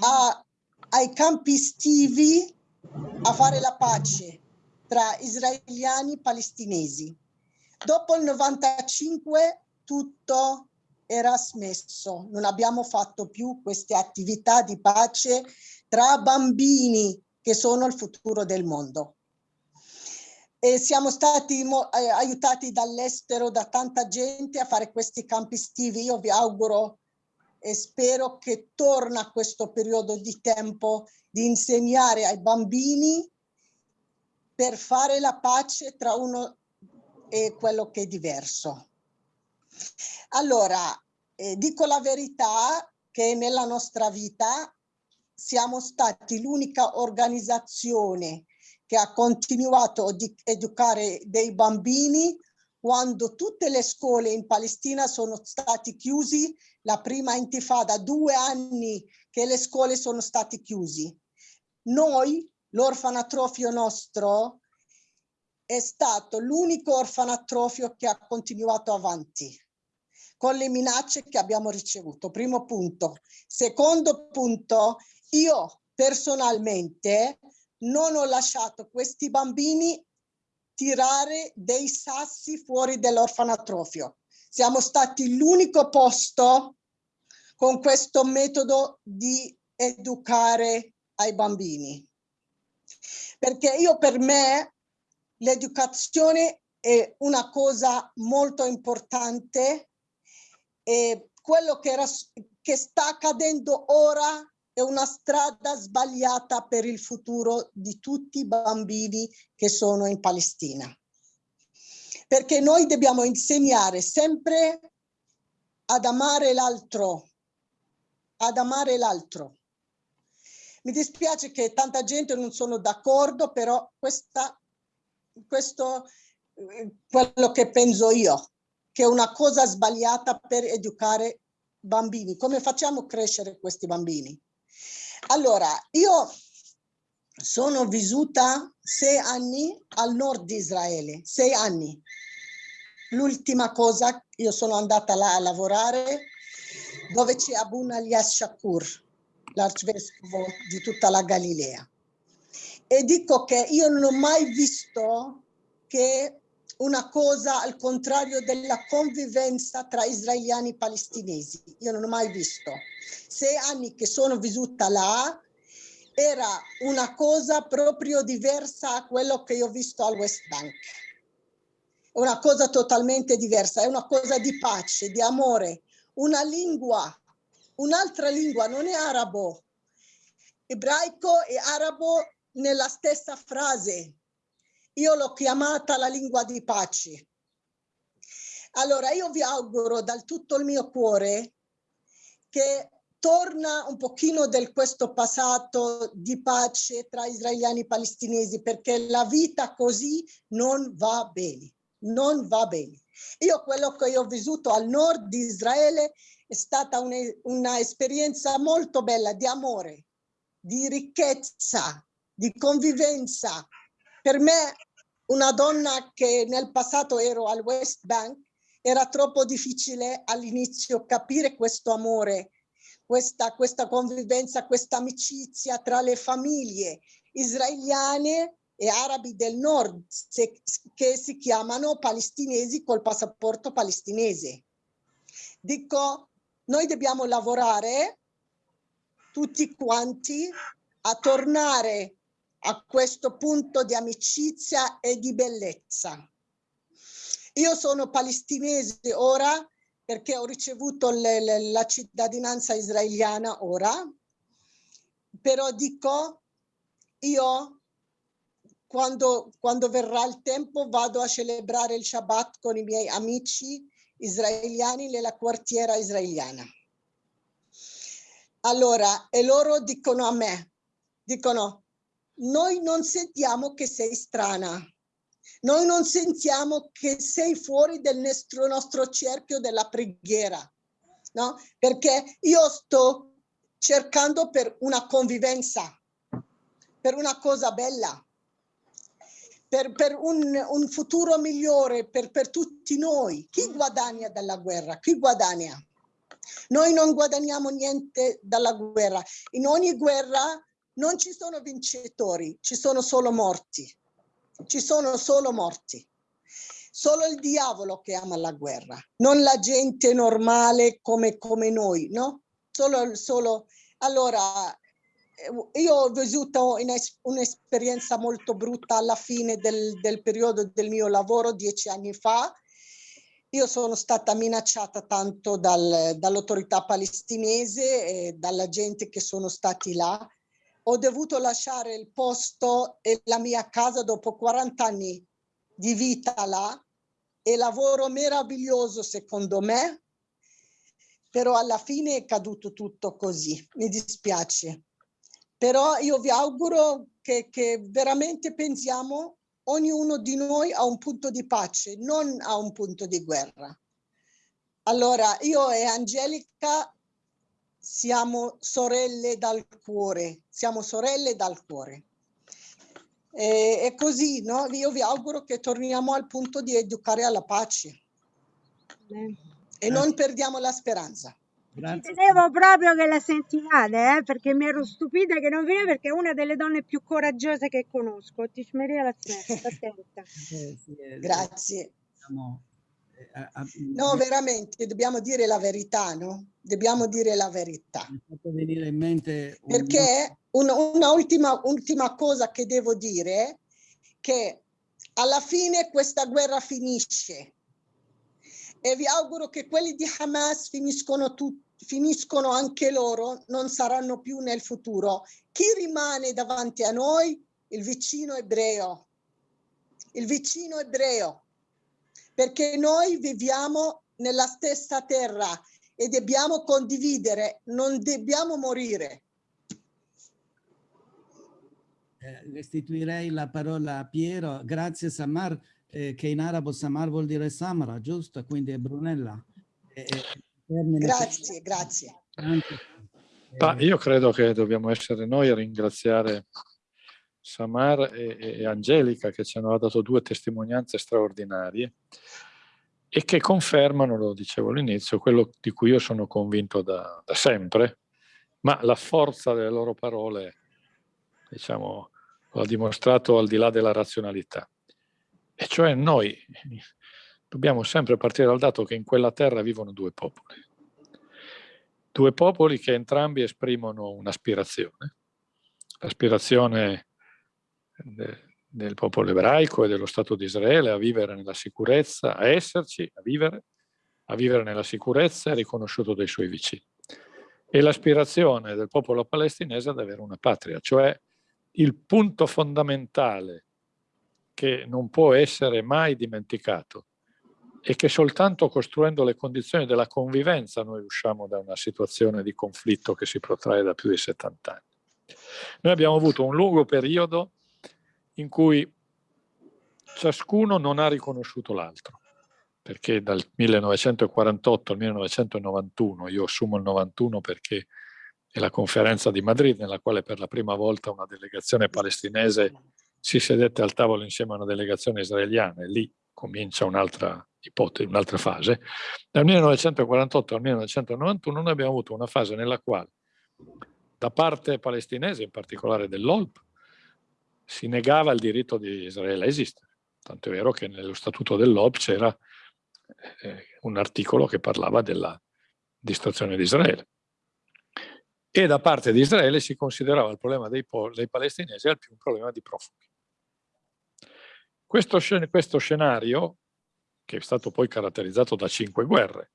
a, ai campi estivi a fare la pace tra israeliani e palestinesi. Dopo il 95 tutto era smesso, non abbiamo fatto più queste attività di pace tra bambini che sono il futuro del mondo. E siamo stati eh, aiutati dall'estero da tanta gente a fare questi campi estivi. Io vi auguro e spero che torna questo periodo di tempo di insegnare ai bambini per fare la pace tra uno e quello che è diverso. Allora, eh, dico la verità che nella nostra vita siamo stati l'unica organizzazione che ha continuato a educare dei bambini quando tutte le scuole in Palestina sono stati chiusi, la prima intifada, due anni che le scuole sono state chiuse. Noi, l'orfanatrofio nostro, è stato l'unico orfanatrofio che ha continuato avanti con le minacce che abbiamo ricevuto. Primo punto. Secondo punto, io personalmente non ho lasciato questi bambini tirare dei sassi fuori dell'orfanatrofio. Siamo stati l'unico posto con questo metodo di educare ai bambini. Perché io per me l'educazione è una cosa molto importante e quello che, era, che sta accadendo ora è una strada sbagliata per il futuro di tutti i bambini che sono in Palestina. Perché noi dobbiamo insegnare sempre ad amare l'altro, ad amare l'altro. Mi dispiace che tanta gente non sono d'accordo, però questa, questo è eh, quello che penso io, che è una cosa sbagliata per educare bambini. Come facciamo crescere questi bambini? Allora, io sono vissuta sei anni al nord di Israele, sei anni. L'ultima cosa, io sono andata là a lavorare dove c'è Abun Alias Shakur, l'arcivescovo di tutta la Galilea. E dico che io non ho mai visto che una cosa al contrario della convivenza tra israeliani e palestinesi. Io non ho mai visto. Sei anni che sono vissuta là, era una cosa proprio diversa a quello che io ho visto al West Bank. Una cosa totalmente diversa, è una cosa di pace, di amore, una lingua, un'altra lingua, non è arabo. Ebraico e arabo nella stessa frase, io l'ho chiamata la lingua di pace. Allora io vi auguro dal tutto il mio cuore che torna un pochino del questo passato di pace tra israeliani e palestinesi perché la vita così non va bene, non va bene. Io quello che ho vissuto al nord di Israele è stata un'esperienza molto bella di amore, di ricchezza, di convivenza. Per me una donna che nel passato ero al West Bank, era troppo difficile all'inizio capire questo amore, questa, questa convivenza, questa amicizia tra le famiglie israeliane e arabi del nord se, che si chiamano palestinesi col passaporto palestinese. Dico, noi dobbiamo lavorare tutti quanti a tornare a questo punto di amicizia e di bellezza. Io sono palestinese ora perché ho ricevuto le, le, la cittadinanza israeliana ora, però dico, io quando, quando verrà il tempo vado a celebrare il Shabbat con i miei amici israeliani nella quartiera israeliana. Allora, e loro dicono a me, dicono, noi non sentiamo che sei strana. Noi non sentiamo che sei fuori del nostro, nostro cerchio della preghiera, no? Perché io sto cercando per una convivenza, per una cosa bella, per, per un, un, futuro migliore per, per tutti noi. Chi guadagna dalla guerra? Chi guadagna? Noi non guadagniamo niente dalla guerra. In ogni guerra non ci sono vincitori, ci sono solo morti. Ci sono solo morti. Solo il diavolo che ama la guerra, non la gente normale come, come noi, no? Solo, solo... Allora, io ho vissuto un'esperienza molto brutta alla fine del, del periodo del mio lavoro, dieci anni fa, io sono stata minacciata tanto dal, dall'autorità palestinese e dalla gente che sono stati là. Ho dovuto lasciare il posto e la mia casa dopo 40 anni di vita là. E lavoro meraviglioso secondo me però alla fine è caduto tutto così, mi dispiace. Però io vi auguro che, che veramente pensiamo ognuno di noi a un punto di pace, non a un punto di guerra. Allora, io e Angelica siamo sorelle dal cuore, siamo sorelle dal cuore. E, è così, no? Io vi auguro che torniamo al punto di educare alla pace. Beh. E non perdiamo la speranza. Grazie. Tenevo proprio che la sentiate, eh, perché mi ero stupita che non veniva perché è una delle donne più coraggiose che conosco. Ti smeria la smetta, attenta. Eh, sì, eh, Grazie. Diciamo, no, veramente, dobbiamo dire la verità, no? Dobbiamo dire la verità. Mi fatto venire in mente... Un... Perché una, una ultima, ultima cosa che devo dire, che alla fine questa guerra finisce e vi auguro che quelli di Hamas finiscono finiscono anche loro, non saranno più nel futuro. Chi rimane davanti a noi? Il vicino ebreo. Il vicino ebreo. Perché noi viviamo nella stessa terra e dobbiamo condividere, non dobbiamo morire. Eh, restituirei la parola a Piero. Grazie Samar, eh, che in arabo Samar vuol dire Samara, giusto? Quindi è Brunella. Eh, Grazie, grazie. Ma io credo che dobbiamo essere noi a ringraziare Samar e, e, Angelica che ci hanno dato due testimonianze straordinarie e che confermano, lo dicevo all'inizio, quello di cui io sono convinto da, da sempre, ma la forza delle loro parole, diciamo, lo ha dimostrato al di là della razionalità. E cioè noi dobbiamo sempre partire dal dato che in quella terra vivono due popoli. Due popoli che entrambi esprimono un'aspirazione, l'aspirazione del popolo ebraico e dello Stato di Israele a vivere nella sicurezza, a esserci, a vivere, a vivere nella sicurezza riconosciuto dai suoi vicini. E l'aspirazione del popolo palestinese ad avere una patria, cioè il punto fondamentale che non può essere mai dimenticato e che soltanto costruendo le condizioni della convivenza noi usciamo da una situazione di conflitto che si protrae da più di 70 anni. Noi abbiamo avuto un lungo periodo in cui ciascuno non ha riconosciuto l'altro, perché dal 1948 al 1991, io assumo il 91 perché è la conferenza di Madrid nella quale per la prima volta una delegazione palestinese si sedette al tavolo insieme a una delegazione israeliana e lì comincia un'altra ipotesi, un'altra fase. Dal 1948 al 1991 noi abbiamo avuto una fase nella quale da parte palestinese, in particolare dell'OLP, si negava il diritto di Israele a esistere. Tanto è vero che nello statuto dell'OLP c'era eh, un articolo che parlava della distruzione di Israele. E da parte di Israele si considerava il problema dei, dei palestinesi al più un problema di profughi. Questo, questo scenario che è stato poi caratterizzato da cinque guerre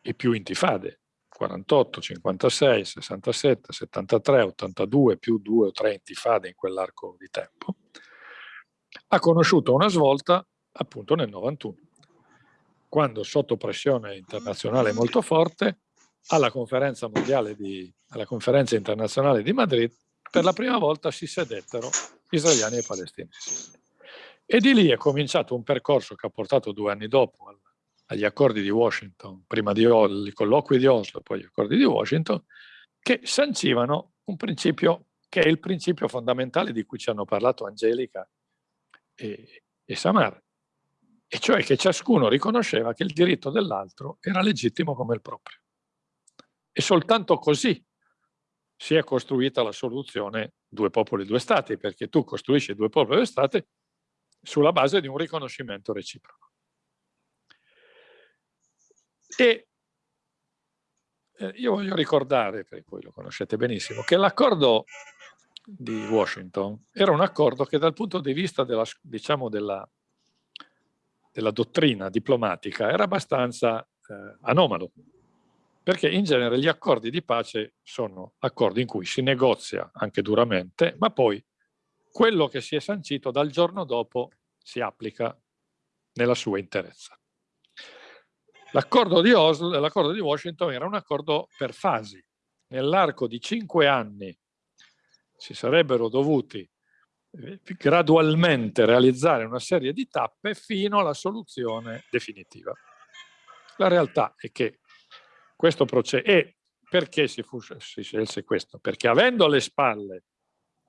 e più intifade, 48, 56, 67, 73, 82, più due o tre intifade in quell'arco di tempo, ha conosciuto una svolta appunto nel 91, quando sotto pressione internazionale molto forte, alla conferenza, di, alla conferenza internazionale di Madrid, per la prima volta si sedettero israeliani e palestinesi. E di lì è cominciato un percorso che ha portato due anni dopo agli accordi di Washington, prima di i colloqui di Oslo, poi gli accordi di Washington, che sancivano un principio che è il principio fondamentale di cui ci hanno parlato Angelica e, e Samar, e cioè che ciascuno riconosceva che il diritto dell'altro era legittimo come il proprio. E soltanto così si è costruita la soluzione due popoli, due stati, perché tu costruisci due popoli, due stati sulla base di un riconoscimento reciproco. E eh, io voglio ricordare, perché voi lo conoscete benissimo, che l'accordo di Washington era un accordo che dal punto di vista della, diciamo della, della dottrina diplomatica era abbastanza eh, anomalo, perché in genere gli accordi di pace sono accordi in cui si negozia anche duramente, ma poi quello che si è sancito dal giorno dopo si applica nella sua interezza. L'accordo di di Washington era un accordo per fasi. Nell'arco di cinque anni si sarebbero dovuti eh, gradualmente realizzare una serie di tappe fino alla soluzione definitiva. La realtà è che questo processo, e perché si, fu, si scelse questo? Perché avendo alle spalle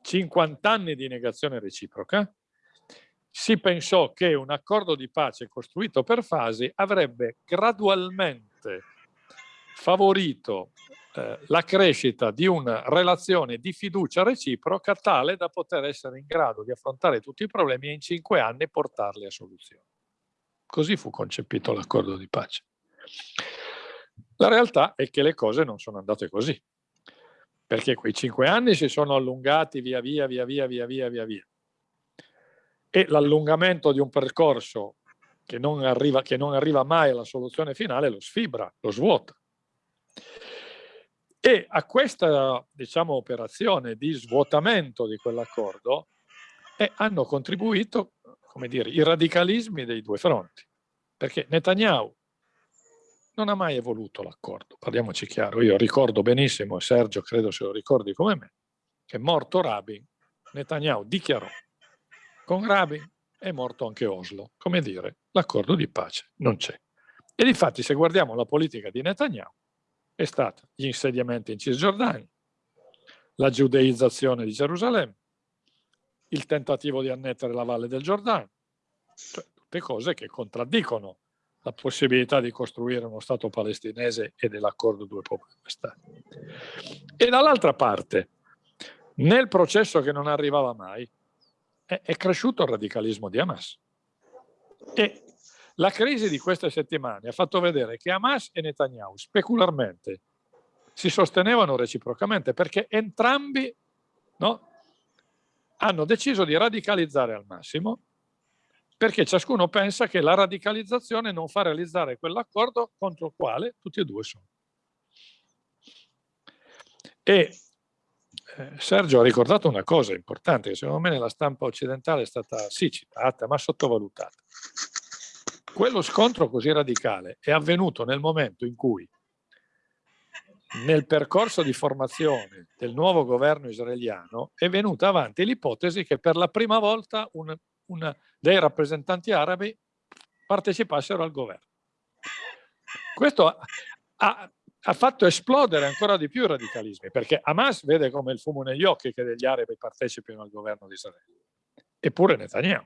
50 anni di negazione reciproca, si pensò che un accordo di pace costruito per fasi avrebbe gradualmente favorito eh, la crescita di una relazione di fiducia reciproca tale da poter essere in grado di affrontare tutti i problemi e in cinque anni portarli a soluzione. Così fu concepito l'accordo di pace. La realtà è che le cose non sono andate così, perché quei cinque anni si sono allungati via via, via via, via via, via via. E l'allungamento di un percorso che non, arriva, che non arriva mai alla soluzione finale lo sfibra, lo svuota. E a questa diciamo, operazione di svuotamento di quell'accordo eh, hanno contribuito come dire, i radicalismi dei due fronti. Perché Netanyahu non ha mai evoluto l'accordo, parliamoci chiaro, io ricordo benissimo, e Sergio credo se lo ricordi come me, che morto Rabin, Netanyahu dichiarò, con Rabin è morto anche Oslo, come dire, l'accordo di pace non c'è. E infatti se guardiamo la politica di Netanyahu, è stata gli insediamenti in Cisgiordania, la giudeizzazione di Gerusalemme, il tentativo di annettere la valle del Giordano, cioè tutte cose che contraddicono la possibilità di costruire uno Stato palestinese e dell'accordo due popoli due Stati. E dall'altra parte, nel processo che non arrivava mai, è, è cresciuto il radicalismo di Hamas. E la crisi di queste settimane ha fatto vedere che Hamas e Netanyahu specularmente si sostenevano reciprocamente perché entrambi no, hanno deciso di radicalizzare al massimo perché ciascuno pensa che la radicalizzazione non fa realizzare quell'accordo contro il quale tutti e due sono. E eh, Sergio ha ricordato una cosa importante che secondo me nella stampa occidentale è stata sì citata ma sottovalutata. Quello scontro così radicale è avvenuto nel momento in cui nel percorso di formazione del nuovo governo israeliano è venuta avanti l'ipotesi che per la prima volta un, una, dei rappresentanti arabi partecipassero al governo. Questo ha, ha, fatto esplodere ancora di più i radicalismi, perché Hamas vede come il fumo negli occhi che degli arabi partecipino al governo di Israele. Eppure Netanyahu,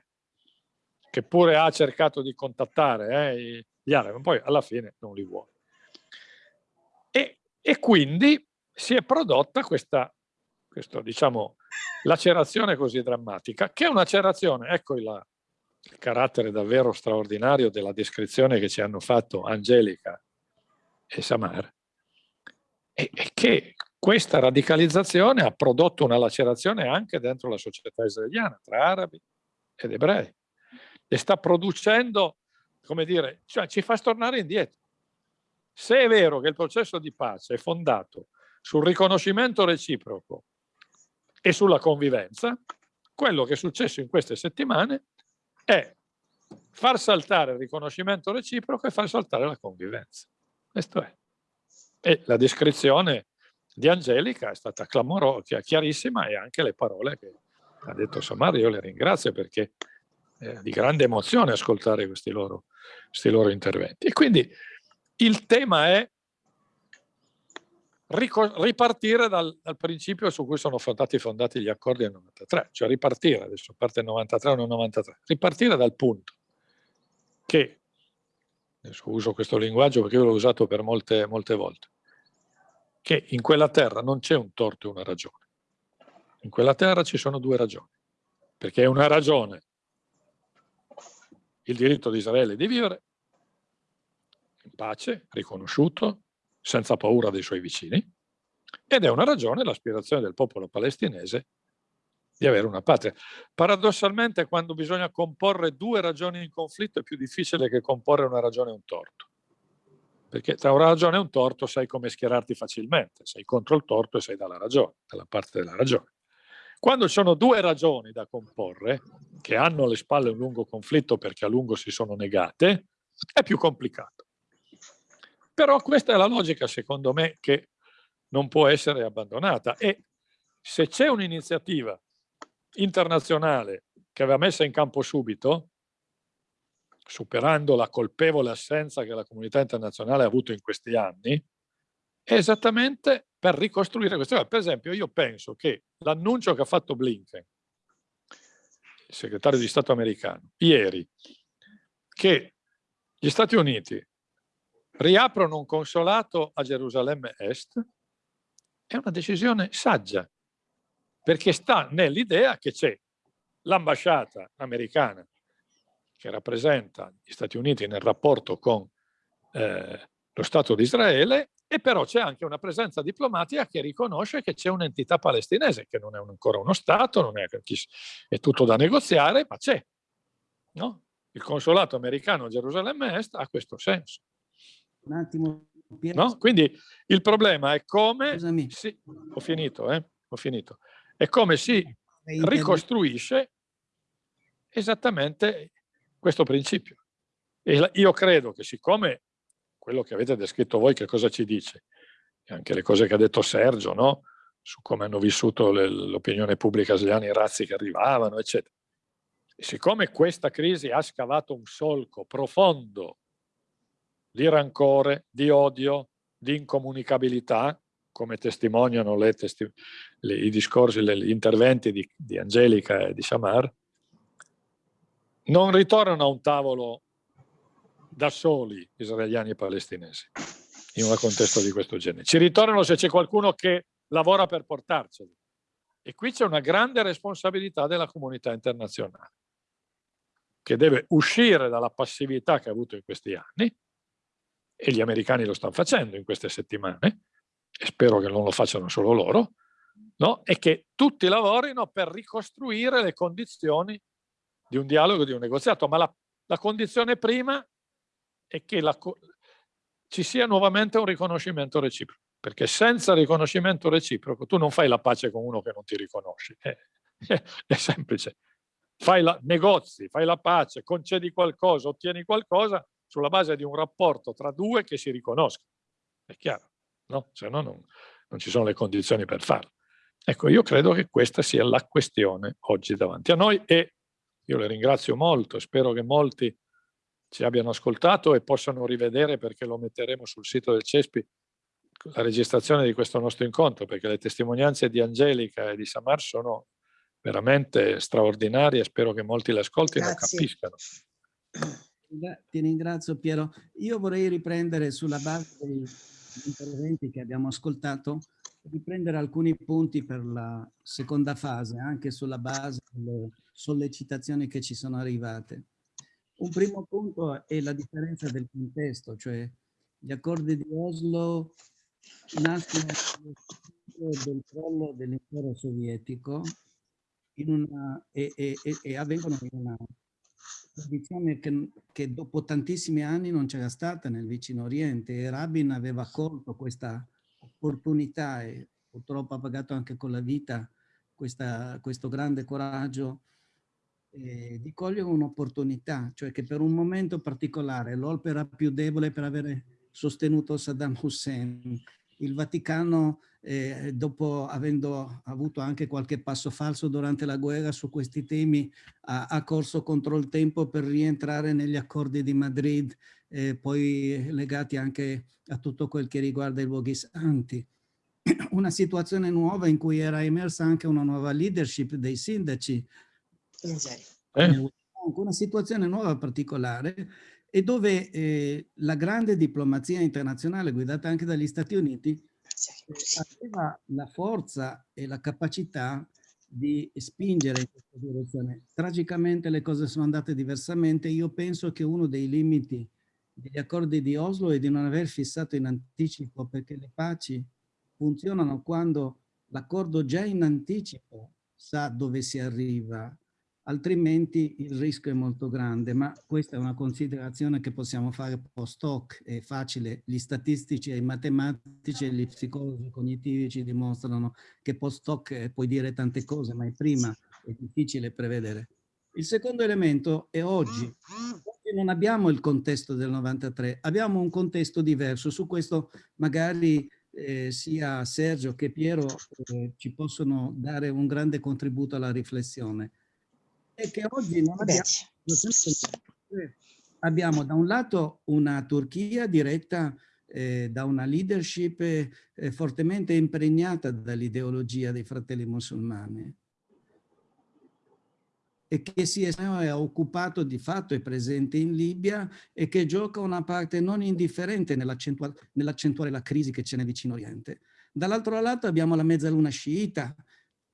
che pure ha cercato di contattare eh, gli arabi, ma poi alla fine non li vuole. E, e quindi si è prodotta questa, questo, diciamo, lacerazione così drammatica, che è una lacerazione, ecco il, il carattere davvero straordinario della descrizione che ci hanno fatto Angelica e Samar, è, è che questa radicalizzazione ha prodotto una lacerazione anche dentro la società israeliana, tra arabi ed ebrei, e sta producendo, come dire, cioè ci fa tornare indietro. Se è vero che il processo di pace è fondato sul riconoscimento reciproco e sulla convivenza, quello che è successo in queste settimane è far saltare il riconoscimento reciproco e far saltare la convivenza. Questo è. E la descrizione di Angelica è stata clamorosa, chiarissima e anche le parole che ha detto Samari, io le ringrazio perché è di grande emozione ascoltare questi loro, questi loro interventi. E quindi il tema è ripartire dal, dal, principio su cui sono stati fondati gli accordi del 93, cioè ripartire, adesso parte il 93 o non 93, ripartire dal punto che, adesso uso questo linguaggio perché io l'ho usato per molte, molte volte, che in quella terra non c'è un torto e una ragione. In quella terra ci sono due ragioni, perché è una ragione il diritto di Israele di vivere in pace, riconosciuto, senza paura dei suoi vicini, ed è una ragione l'aspirazione del popolo palestinese di avere una patria. Paradossalmente quando bisogna comporre due ragioni in conflitto è più difficile che comporre una ragione e un torto. Perché tra una ragione e un torto sai come schierarti facilmente, sei contro il torto e sei dalla ragione, dalla parte della ragione. Quando ci sono due ragioni da comporre, che hanno alle spalle un lungo conflitto perché a lungo si sono negate, è più complicato. Però questa è la logica, secondo me, che non può essere abbandonata. E se c'è un'iniziativa internazionale che aveva messa in campo subito, superando la colpevole assenza che la comunità internazionale ha avuto in questi anni, è esattamente per ricostruire queste cose. Per esempio, io penso che l'annuncio che ha fatto Blinken, il segretario di Stato americano, ieri, che gli Stati Uniti riaprono un consolato a Gerusalemme Est, è una decisione saggia, perché sta nell'idea che c'è l'ambasciata americana che rappresenta gli Stati Uniti nel rapporto con eh, lo Stato di Israele e però c'è anche una presenza diplomatica che riconosce che c'è un'entità palestinese, che non è ancora uno Stato, è, è tutto da negoziare, ma c'è. No? Il consolato americano a Gerusalemme Est ha questo senso. Un attimo. No? Quindi il problema è come... Si, ho finito, eh? Ho finito. È come si ricostruisce esattamente questo principio. E io credo che siccome quello che avete descritto voi che cosa ci dice, e anche le cose che ha detto Sergio, no? su come hanno vissuto l'opinione pubblica israeliana, i razzi che arrivavano, eccetera. E siccome questa crisi ha scavato un solco profondo di rancore, di odio, di incomunicabilità, come testimoniano le testi le, i discorsi, le, gli interventi di, di Angelica e di Samar, non ritornano a un tavolo da soli israeliani e palestinesi in un contesto di questo genere. Ci ritornano se c'è qualcuno che lavora per portarceli. E qui c'è una grande responsabilità della comunità internazionale, che deve uscire dalla passività che ha avuto in questi anni, e gli americani lo stanno facendo in queste settimane, e spero che non lo facciano solo loro, no? e che tutti lavorino per ricostruire le condizioni di un dialogo, di un negoziato, ma la, la condizione prima è che la, ci sia nuovamente un riconoscimento reciproco, perché senza riconoscimento reciproco tu non fai la pace con uno che non ti riconosci, è, è, è semplice. Fai la, negozi, fai la pace, concedi qualcosa, ottieni qualcosa sulla base di un rapporto tra due che si riconoscono, è chiaro, no? Se no non, non ci sono le condizioni per farlo. Ecco, io credo che questa sia la questione oggi davanti a noi e io le ringrazio molto, spero che molti ci abbiano ascoltato e possano rivedere perché lo metteremo sul sito del CESPI la registrazione di questo nostro incontro perché le testimonianze di Angelica e di Samar sono veramente straordinarie spero che molti le ascoltino e capiscano. Ti ringrazio Piero. Io vorrei riprendere sulla base degli interventi che abbiamo ascoltato, riprendere alcuni punti per la seconda fase, anche sulla base delle sollecitazioni che ci sono arrivate. Un primo punto è la differenza del contesto, cioè gli accordi di Oslo nascono del crollo dell'impero sovietico una, e, e, e, avvengono in una condizione che, che, dopo tantissimi anni non c'era stata nel vicino Oriente e Rabin aveva colto questa opportunità e purtroppo ha pagato anche con la vita questa, questo grande coraggio eh, di cogliere un'opportunità, cioè che per un momento particolare, l'opera più debole per avere sostenuto Saddam Hussein, il Vaticano, eh, dopo avendo avuto anche qualche passo falso durante la guerra su questi temi, ha, ha corso contro il tempo per rientrare negli accordi di Madrid, eh, poi legati anche a tutto quel che riguarda i luoghi santi. Una situazione nuova in cui era emersa anche una nuova leadership dei sindaci, eh? Una situazione nuova particolare e dove eh, la grande diplomazia internazionale guidata anche dagli Stati Uniti aveva la forza e la capacità di spingere in questa direzione. Tragicamente le cose sono andate diversamente. Io penso che uno dei limiti degli accordi di Oslo è di non aver fissato in anticipo perché le paci funzionano quando l'accordo già in anticipo sa dove si arriva altrimenti il rischio è molto grande, ma questa è una considerazione che possiamo fare post hoc, è facile, gli statistici i matematici e gli psicologi cognitivi ci dimostrano che post hoc eh, puoi dire tante cose, ma è prima è difficile prevedere. Il secondo elemento è oggi. Oggi non abbiamo il contesto del 93, abbiamo un contesto diverso. Su questo magari eh, sia Sergio che Piero eh, ci possono dare un grande contributo alla riflessione. E che oggi non abbiamo, abbiamo da un lato una Turchia diretta eh, da una leadership eh, fortemente impregnata dall'ideologia dei fratelli musulmani. E che si è occupato di fatto, è presente in Libia e che gioca una parte non indifferente nell'accentuare nell la crisi che c'è nel vicino Oriente. Dall'altro lato abbiamo la mezzaluna sciita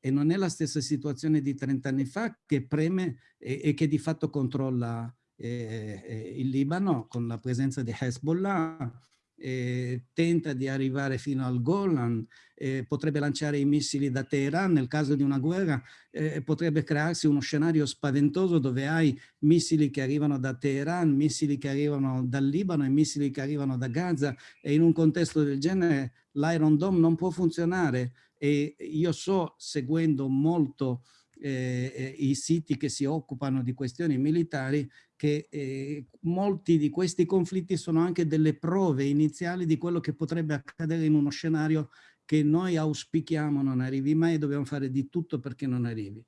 e non è la stessa situazione di 30 anni fa che preme e, e che di fatto controlla eh, eh, il Libano con la presenza di Hezbollah eh, tenta di arrivare fino al Golan, eh, potrebbe lanciare i missili da Teheran, nel caso di una guerra eh, potrebbe crearsi uno scenario spaventoso dove hai missili che arrivano da Teheran, missili che arrivano dal Libano e missili che arrivano da Gaza e in un contesto del genere l'Iron Dome non può funzionare e io so, seguendo molto eh, eh, i siti che si occupano di questioni militari, che eh, molti di questi conflitti sono anche delle prove iniziali di quello che potrebbe accadere in uno scenario che noi auspichiamo non arrivi mai e dobbiamo fare di tutto perché non arrivi.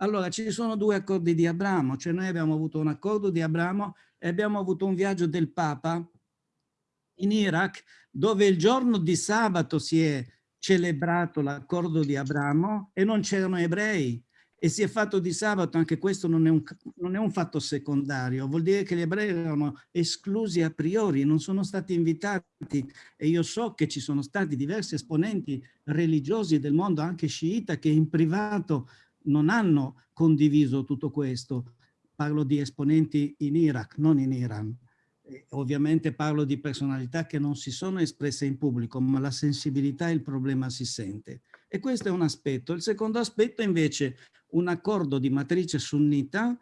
Allora, ci sono due accordi di Abramo, cioè noi abbiamo avuto un accordo di Abramo e abbiamo avuto un viaggio del Papa in Iraq, dove il giorno di sabato si è celebrato l'accordo di Abramo e non c'erano ebrei e si è fatto di sabato, anche questo non è, un, non è un fatto secondario, vuol dire che gli ebrei erano esclusi a priori, non sono stati invitati e io so che ci sono stati diversi esponenti religiosi del mondo, anche sciita, che in privato non hanno condiviso tutto questo. Parlo di esponenti in Iraq, non in Iran. E ovviamente parlo di personalità che non si sono espresse in pubblico, ma la sensibilità e il problema si sente. E questo è un aspetto. Il secondo aspetto invece un accordo di matrice sunnita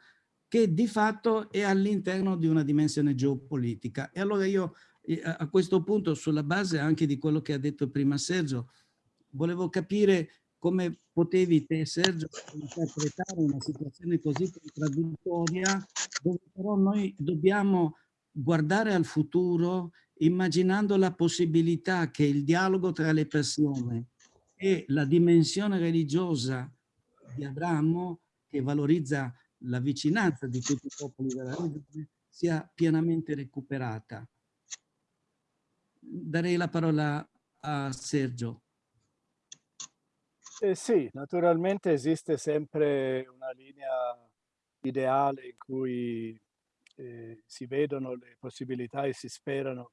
che di fatto è all'interno di una dimensione geopolitica. E allora io eh, a questo punto, sulla base anche di quello che ha detto prima Sergio, volevo capire come potevi te, Sergio, interpretare una situazione così contraddittoria, dove però noi dobbiamo guardare al futuro immaginando la possibilità che il dialogo tra le persone e la dimensione religiosa di Abramo, che valorizza la vicinanza di tutti i popoli della regione, sia pienamente recuperata. Darei la parola a Sergio. Eh sì, naturalmente esiste sempre una linea ideale in cui eh, si vedono le possibilità e si sperano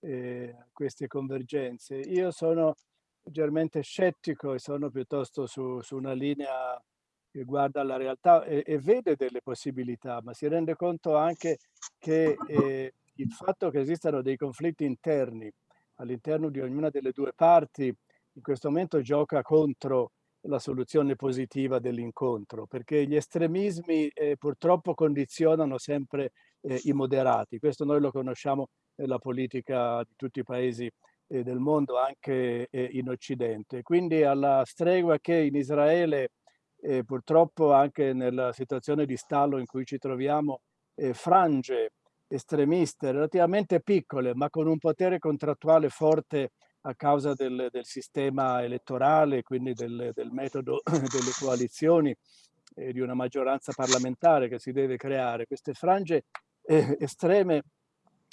eh, queste convergenze. Io sono leggermente scettico e sono piuttosto su, su una linea che guarda la realtà e, e, vede delle possibilità, ma si rende conto anche che eh, il fatto che esistano dei conflitti interni all'interno di ognuna delle due parti in questo momento gioca contro la soluzione positiva dell'incontro, perché gli estremismi eh, purtroppo condizionano sempre eh, i moderati. Questo noi lo conosciamo nella politica di tutti i paesi eh, del mondo anche eh, in Occidente. Quindi alla stregua che in Israele eh, purtroppo anche nella situazione di stallo in cui ci troviamo eh, frange estremiste relativamente piccole ma con un potere contrattuale forte a causa del, del sistema elettorale, quindi del, del metodo delle coalizioni e di una maggioranza parlamentare che si deve creare. Queste frange eh, estreme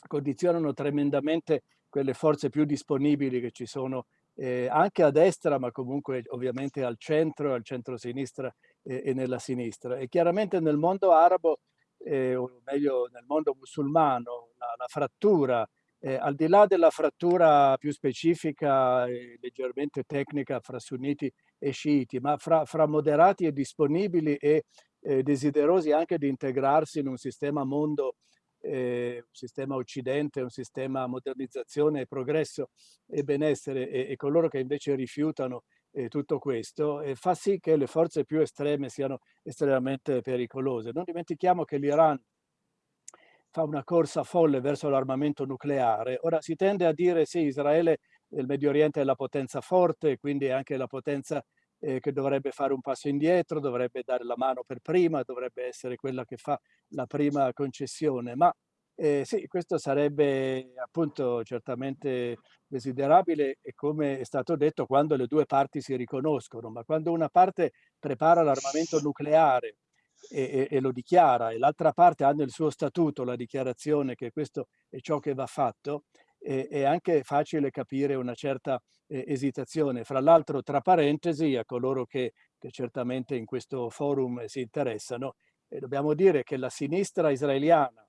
condizionano tremendamente quelle forze più disponibili che ci sono eh, anche a destra, ma comunque ovviamente al centro, al centro-sinistra eh, e nella sinistra. E chiaramente nel mondo arabo, eh, o meglio nel mondo musulmano, la, la frattura, eh, al di là della frattura più specifica e leggermente tecnica fra sunniti e sciiti, ma fra, fra moderati e disponibili e eh, desiderosi anche di integrarsi in un sistema mondo eh, un sistema occidente, un sistema modernizzazione, progresso e benessere e, e coloro che invece rifiutano eh, tutto questo eh, fa sì che le forze più estreme siano estremamente pericolose. Non dimentichiamo che l'Iran fa una corsa folle verso l'armamento nucleare. Ora si tende a dire sì, Israele nel Medio Oriente è la potenza forte, quindi è anche la potenza eh, che dovrebbe fare un passo indietro, dovrebbe dare la mano per prima, dovrebbe essere quella che fa la prima concessione. Ma eh, sì, questo sarebbe appunto certamente desiderabile e come è stato detto quando le due parti si riconoscono, ma quando una parte prepara l'armamento nucleare e, e, e, lo dichiara e l'altra parte ha nel suo statuto la dichiarazione che questo è ciò che va fatto, eh, è anche facile capire una certa eh, esitazione. Fra l'altro, tra parentesi, a coloro che, che, certamente in questo forum si interessano, eh, dobbiamo dire che la sinistra israeliana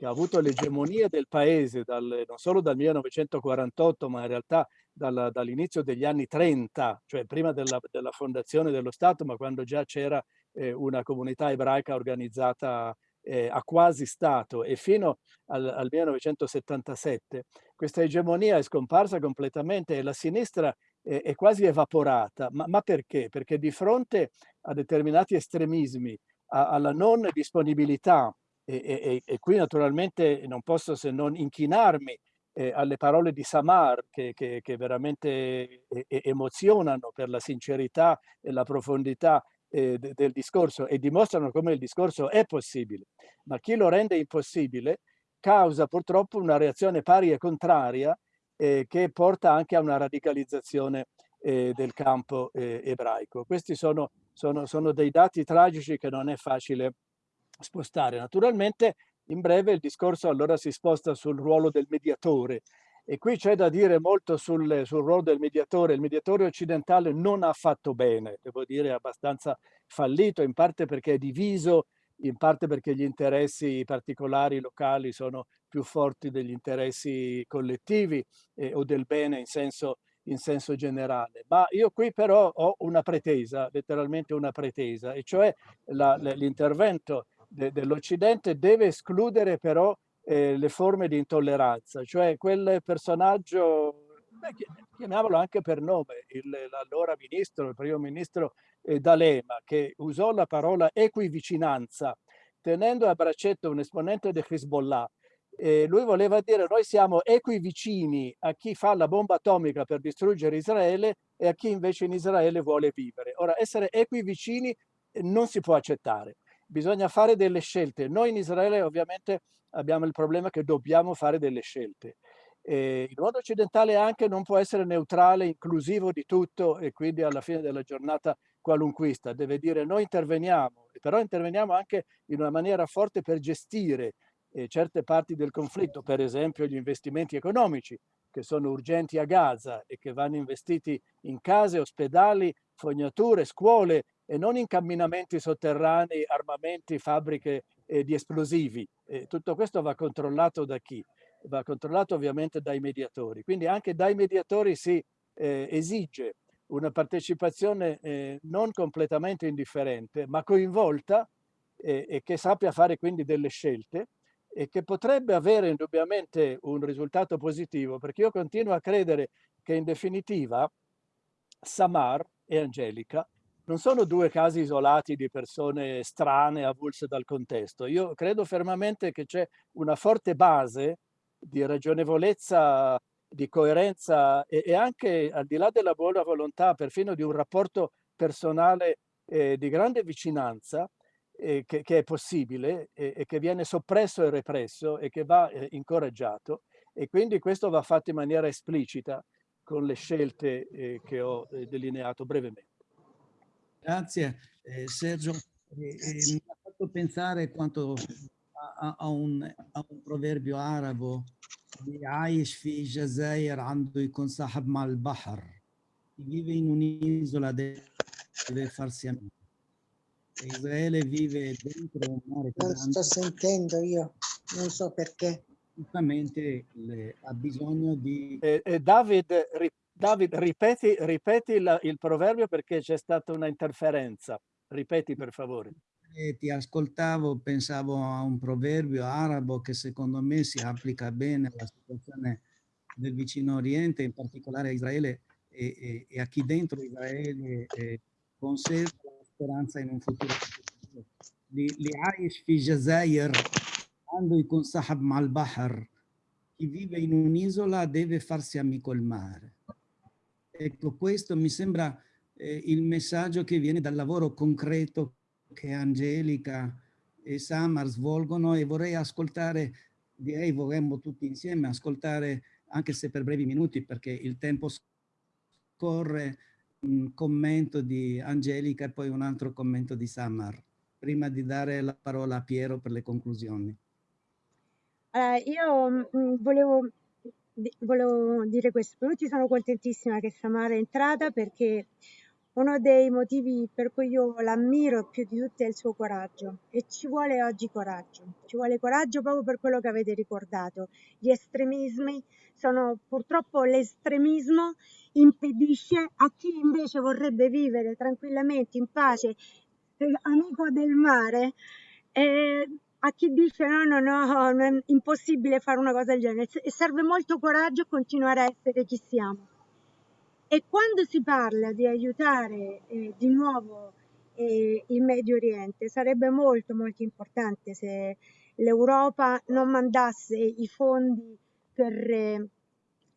che ha avuto l'egemonia del paese dal, non solo dal 1948, ma in realtà dal, dall'inizio degli anni 30, cioè prima della, della, fondazione dello Stato, ma quando già c'era eh, una comunità ebraica organizzata eh, a quasi Stato e fino al, al 1977, questa egemonia è scomparsa completamente e la sinistra è, è quasi evaporata. Ma, ma, perché? Perché di fronte a determinati estremismi, a, alla non disponibilità e, e, e, qui naturalmente non posso se non inchinarmi eh, alle parole di Samar che, che, che veramente eh, emozionano per la sincerità e la profondità eh, de, del discorso e dimostrano come il discorso è possibile. Ma chi lo rende impossibile causa purtroppo una reazione pari e contraria eh, che porta anche a una radicalizzazione eh, del campo eh, ebraico. Questi sono, sono, sono dei dati tragici che non è facile spostare. Naturalmente in breve il discorso allora si sposta sul ruolo del mediatore e qui c'è da dire molto sul, sul, ruolo del mediatore. Il mediatore occidentale non ha fatto bene, devo dire abbastanza fallito, in parte perché è diviso, in parte perché gli interessi particolari locali sono più forti degli interessi collettivi eh, o del bene in senso, in senso generale. Ma io qui però ho una pretesa, letteralmente una pretesa, e cioè l'intervento de, dell'Occidente deve escludere però eh, le forme di intolleranza, cioè quel personaggio, beh, chiamiamolo anche per nome, l'allora ministro, il primo ministro eh, D'Alema, che usò la parola equivicinanza, tenendo a braccetto un esponente di Hezbollah, eh, lui voleva dire noi siamo equivicini a chi fa la bomba atomica per distruggere Israele e a chi invece in Israele vuole vivere. Ora, essere equivicini eh, non si può accettare bisogna fare delle scelte. Noi in Israele ovviamente abbiamo il problema che dobbiamo fare delle scelte. E il mondo occidentale anche non può essere neutrale, inclusivo di tutto e quindi alla fine della giornata qualunquista. Deve dire noi interveniamo, però interveniamo anche in una maniera forte per gestire eh, certe parti del conflitto, per esempio gli investimenti economici che sono urgenti a Gaza e che vanno investiti in case, ospedali, fognature, scuole e non in camminamenti sotterranei, armamenti, fabbriche eh, di esplosivi. Eh, tutto questo va controllato da chi? Va controllato ovviamente dai mediatori. Quindi anche dai mediatori si eh, esige una partecipazione eh, non completamente indifferente, ma coinvolta e che sappia fare quindi delle scelte e che potrebbe avere indubbiamente un risultato positivo, perché io continuo a credere che in definitiva Samar e Angelica non sono due casi isolati di persone strane, avulse dal contesto. Io credo fermamente che c'è una forte base di ragionevolezza, di coerenza e, e, anche al di là della buona volontà, perfino di un rapporto personale eh, di grande vicinanza eh, che, che, è possibile e, e, che viene soppresso e represso e che va eh, incoraggiato e quindi questo va fatto in maniera esplicita con le scelte eh, che ho eh, delineato brevemente. Grazie eh, Sergio. Eh, eh, mi ha fatto pensare quanto a, a, un, a un, proverbio arabo di Aish fi Jazair ando consahab mal bahar. Chi vive in un'isola deve farsi amico. Israele vive dentro un mare Non sto sentendo io, non so perché. Giustamente ha bisogno di... Eh, eh, David, Davide, ripeti, ripeti la, il proverbio perché c'è stata una interferenza. Ripeti per favore. E ti ascoltavo, pensavo a un proverbio arabo che secondo me si applica bene alla situazione del vicino Oriente, in particolare a Israele e, e, e a chi dentro Israele eh, conserva la speranza in un futuro. L'Aish fi Jazair, andui con Sahab Malbahar, chi vive in un'isola deve farsi amico il mare. Ecco, questo mi sembra eh, il messaggio che viene dal lavoro concreto che Angelica e Samar svolgono e vorrei ascoltare, direi vorremmo tutti insieme ascoltare, anche se per brevi minuti perché il tempo scorre, un commento di Angelica e poi un altro commento di Samar, prima di dare la parola a Piero per le conclusioni. Uh, io mh, mm, volevo, volevo, dire questo, per tutti sono contentissima che Samara è entrata perché uno dei motivi per cui io l'ammiro più di tutti è il suo coraggio. E ci vuole oggi coraggio, ci vuole coraggio proprio per quello che avete ricordato. Gli estremismi sono purtroppo l'estremismo impedisce a chi invece vorrebbe vivere tranquillamente in pace, eh, amico del mare, eh, a chi dice no, no, no, è impossibile fare una cosa del genere. E serve molto coraggio continuare a essere chi siamo. E quando si parla di aiutare eh, di nuovo eh, il Medio Oriente, sarebbe molto molto importante se l'Europa non mandasse i fondi per, eh,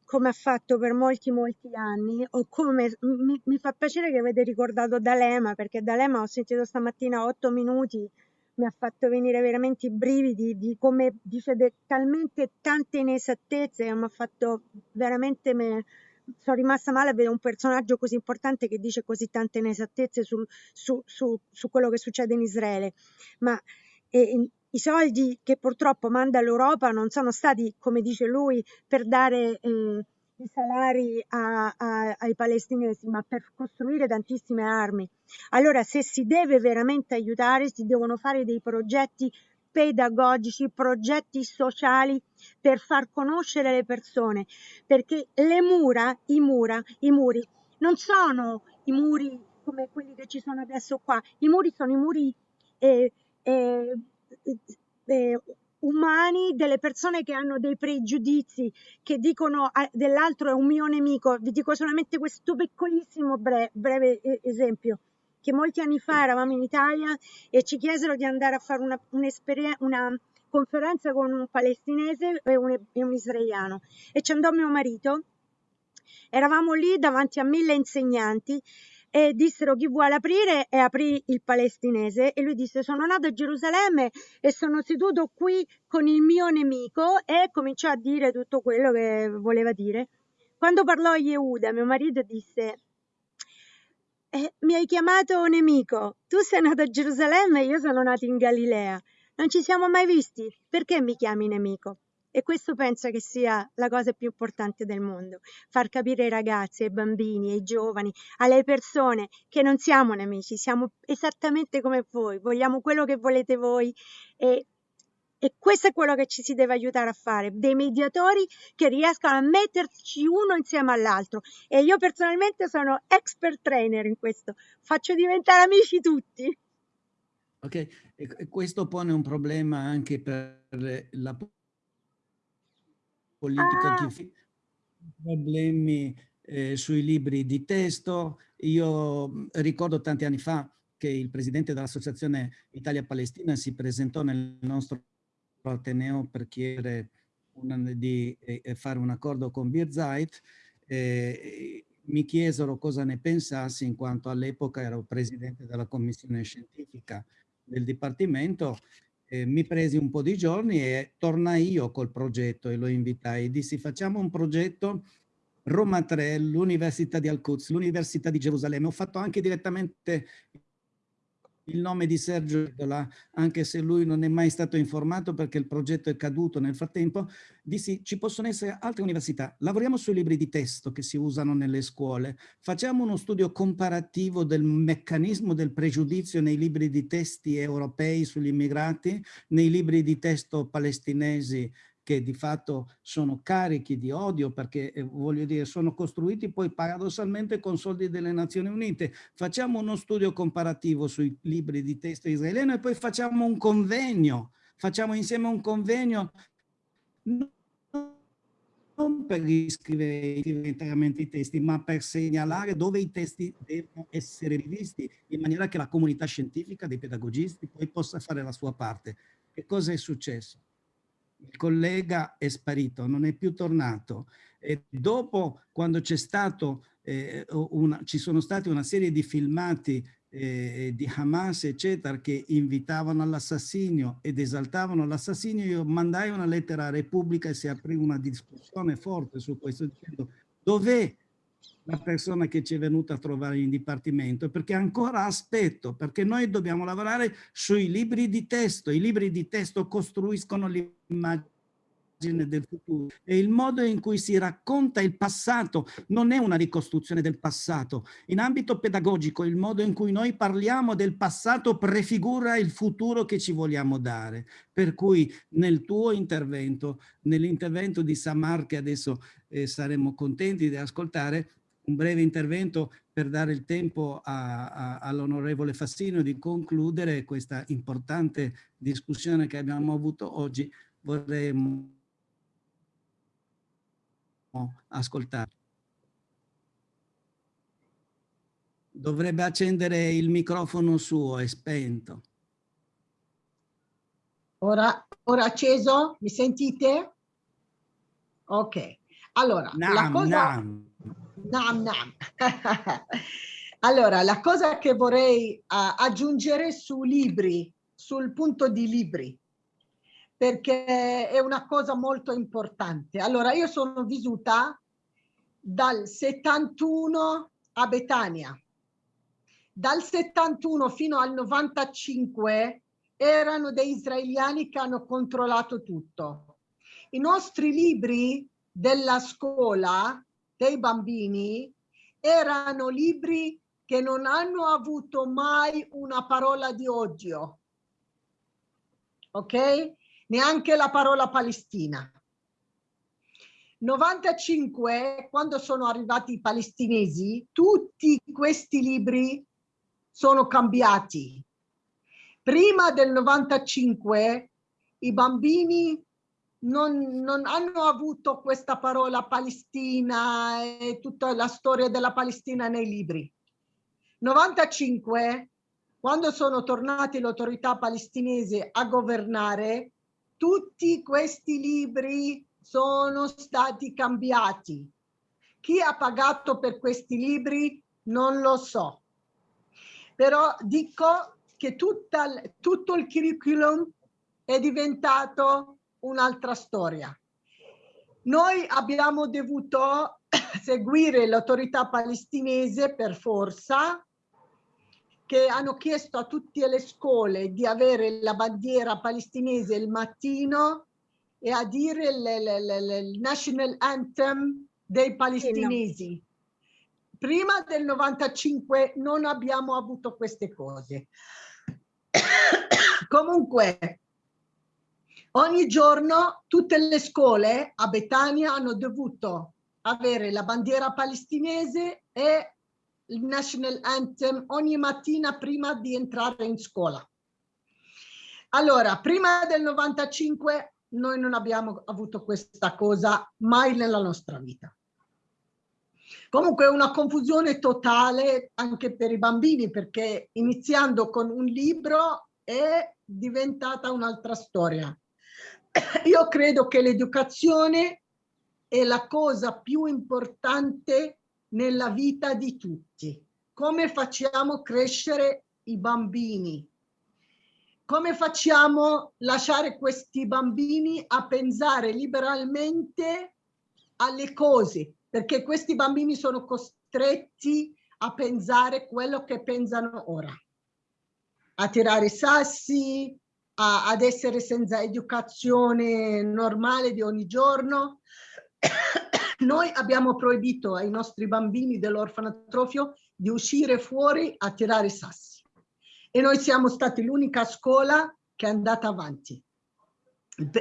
come ha fatto per molti molti anni, o come mi, mi fa piacere che avete ricordato D'Alema, perché D'Alema ho sentito stamattina otto minuti mi ha fatto venire veramente i brividi di come dice de, talmente tante inesattezze mi ha fatto veramente me, sono rimasta male a vedere un personaggio così importante che dice così tante inesattezze sul, su, su, su, quello che succede in Israele. Ma eh, i soldi che purtroppo manda l'Europa non sono stati come dice lui per dare eh, i salari a, a, ai palestinesi, ma per costruire tantissime armi. Allora, se si deve veramente aiutare, si devono fare dei progetti pedagogici, progetti sociali per far conoscere le persone, perché le mura, i mura, i muri non sono i muri come quelli che ci sono adesso qua, i muri sono i muri eh, eh, eh, umani, delle persone che hanno dei pregiudizi, che dicono ah, dell'altro è un mio nemico. Vi dico solamente questo piccolissimo bre breve esempio che molti anni fa eravamo in Italia e ci chiesero di andare a fare una, una conferenza con un palestinese e un, e un israeliano e ci andò mio marito. Eravamo lì davanti a mille insegnanti e dissero chi vuole aprire e aprì il palestinese. E lui disse sono nato a Gerusalemme e sono seduto qui con il mio nemico. E cominciò a dire tutto quello che voleva dire. Quando parlò a Yehuda, mio marito disse eh, mi hai chiamato nemico, tu sei nato a Gerusalemme e io sono nato in Galilea, non ci siamo mai visti, perché mi chiami nemico? E questo penso che sia la cosa più importante del mondo, far capire ai ragazzi, ai bambini, ai giovani, alle persone che non siamo nemici, siamo esattamente come voi, vogliamo quello che volete voi e, e questo è quello che ci si deve aiutare a fare, dei mediatori che riescano a metterci uno insieme all'altro. E io personalmente sono expert trainer in questo, faccio diventare amici tutti. Ok, e questo pone un problema anche per la politica ah. che problemi eh, sui libri di testo. Io mm, ricordo tanti anni fa che il presidente dell'Associazione Italia-Palestina si presentò nel nostro Ateneo per chiedere una, di eh, fare un accordo con Birzeit. Eh, mi chiesero cosa ne pensassi in quanto all'epoca ero presidente della commissione scientifica del Dipartimento mi presi un po' di giorni e tornai io col progetto e lo invitai. Dissi facciamo un progetto Roma 3, l'Università di Al-Quds, l'Università di Gerusalemme. Ho fatto anche direttamente il nome di Sergio Edola, anche se lui non è mai stato informato perché il progetto è caduto nel frattempo, dissi ci possono essere altre università, lavoriamo sui libri di testo che si usano nelle scuole, facciamo uno studio comparativo del meccanismo del pregiudizio nei libri di testi europei sugli immigrati, nei libri di testo palestinesi che di fatto sono carichi di odio perché eh, voglio dire sono costruiti poi paradossalmente con soldi delle Nazioni Unite. Facciamo uno studio comparativo sui libri di testo israeliano e poi facciamo un convegno, facciamo insieme un convegno non per riscrivere interamente i testi, ma per segnalare dove i testi devono essere rivisti, in maniera che la comunità scientifica dei pedagogisti poi possa fare la sua parte. Che cosa è successo? Il collega è sparito, non è più tornato. E dopo, quando c'è stato eh, una, ci sono stati una serie di filmati eh, di Hamas, eccetera, che invitavano all'assassinio ed esaltavano l'assassinio, io mandai una lettera a Repubblica e si aprì una discussione forte su questo, dicendo dov'è la persona che ci è venuta a trovare in dipartimento, perché ancora aspetto, perché noi dobbiamo lavorare sui libri di testo, i libri di testo costruiscono l'immagine del futuro e il modo in cui si racconta il passato non è una ricostruzione del passato. In ambito pedagogico il modo in cui noi parliamo del passato prefigura il futuro che ci vogliamo dare. Per cui nel tuo intervento, nell'intervento di Samar che adesso eh, saremo contenti di ascoltare, un breve intervento per dare il tempo all'onorevole Fassino di concludere questa importante discussione che abbiamo avuto oggi. Vorremmo ascoltare. Dovrebbe accendere il microfono suo, è spento. Ora, ora acceso? Mi sentite? Ok. Allora, nam, la cosa... Nam. Nam, nam. allora, la cosa che vorrei uh, aggiungere su libri, sul punto di libri, perché è una cosa molto importante. Allora, io sono vissuta dal 71 a Betania. Dal 71 fino al 95 erano dei israeliani che hanno controllato tutto. I nostri libri della scuola dei bambini erano libri che non hanno avuto mai una parola di odio. Ok? Neanche la parola Palestina. 95, quando sono arrivati i palestinesi, tutti questi libri sono cambiati. Prima del 95 i bambini non, non, hanno avuto questa parola Palestina e tutta la storia della Palestina nei libri. 95, quando sono tornati le autorità palestinesi a governare, tutti questi libri sono stati cambiati. Chi ha pagato per questi libri non lo so. Però dico che tutta, tutto il curriculum è diventato un'altra storia. Noi abbiamo dovuto seguire l'autorità palestinese per forza che hanno chiesto a tutte le scuole di avere la bandiera palestinese il mattino e a dire il national anthem dei palestinesi. Prima del 95 non abbiamo avuto queste cose. Comunque, ogni giorno tutte le scuole a Betania hanno dovuto avere la bandiera palestinese e il national anthem ogni mattina prima di entrare in scuola. Allora, prima del 95 noi non abbiamo avuto questa cosa mai nella nostra vita. Comunque è una confusione totale anche per i bambini perché iniziando con un libro è diventata un'altra storia. Io credo che l'educazione è la cosa più importante nella vita di tutti. Come facciamo crescere i bambini? Come facciamo lasciare questi bambini a pensare liberalmente alle cose? Perché questi bambini sono costretti a pensare quello che pensano ora. A tirare sassi, a, ad essere senza educazione normale di ogni giorno. Noi abbiamo proibito ai nostri bambini dell'orfanatrofio di uscire fuori a tirare sassi e noi siamo stati l'unica scuola che è andata avanti.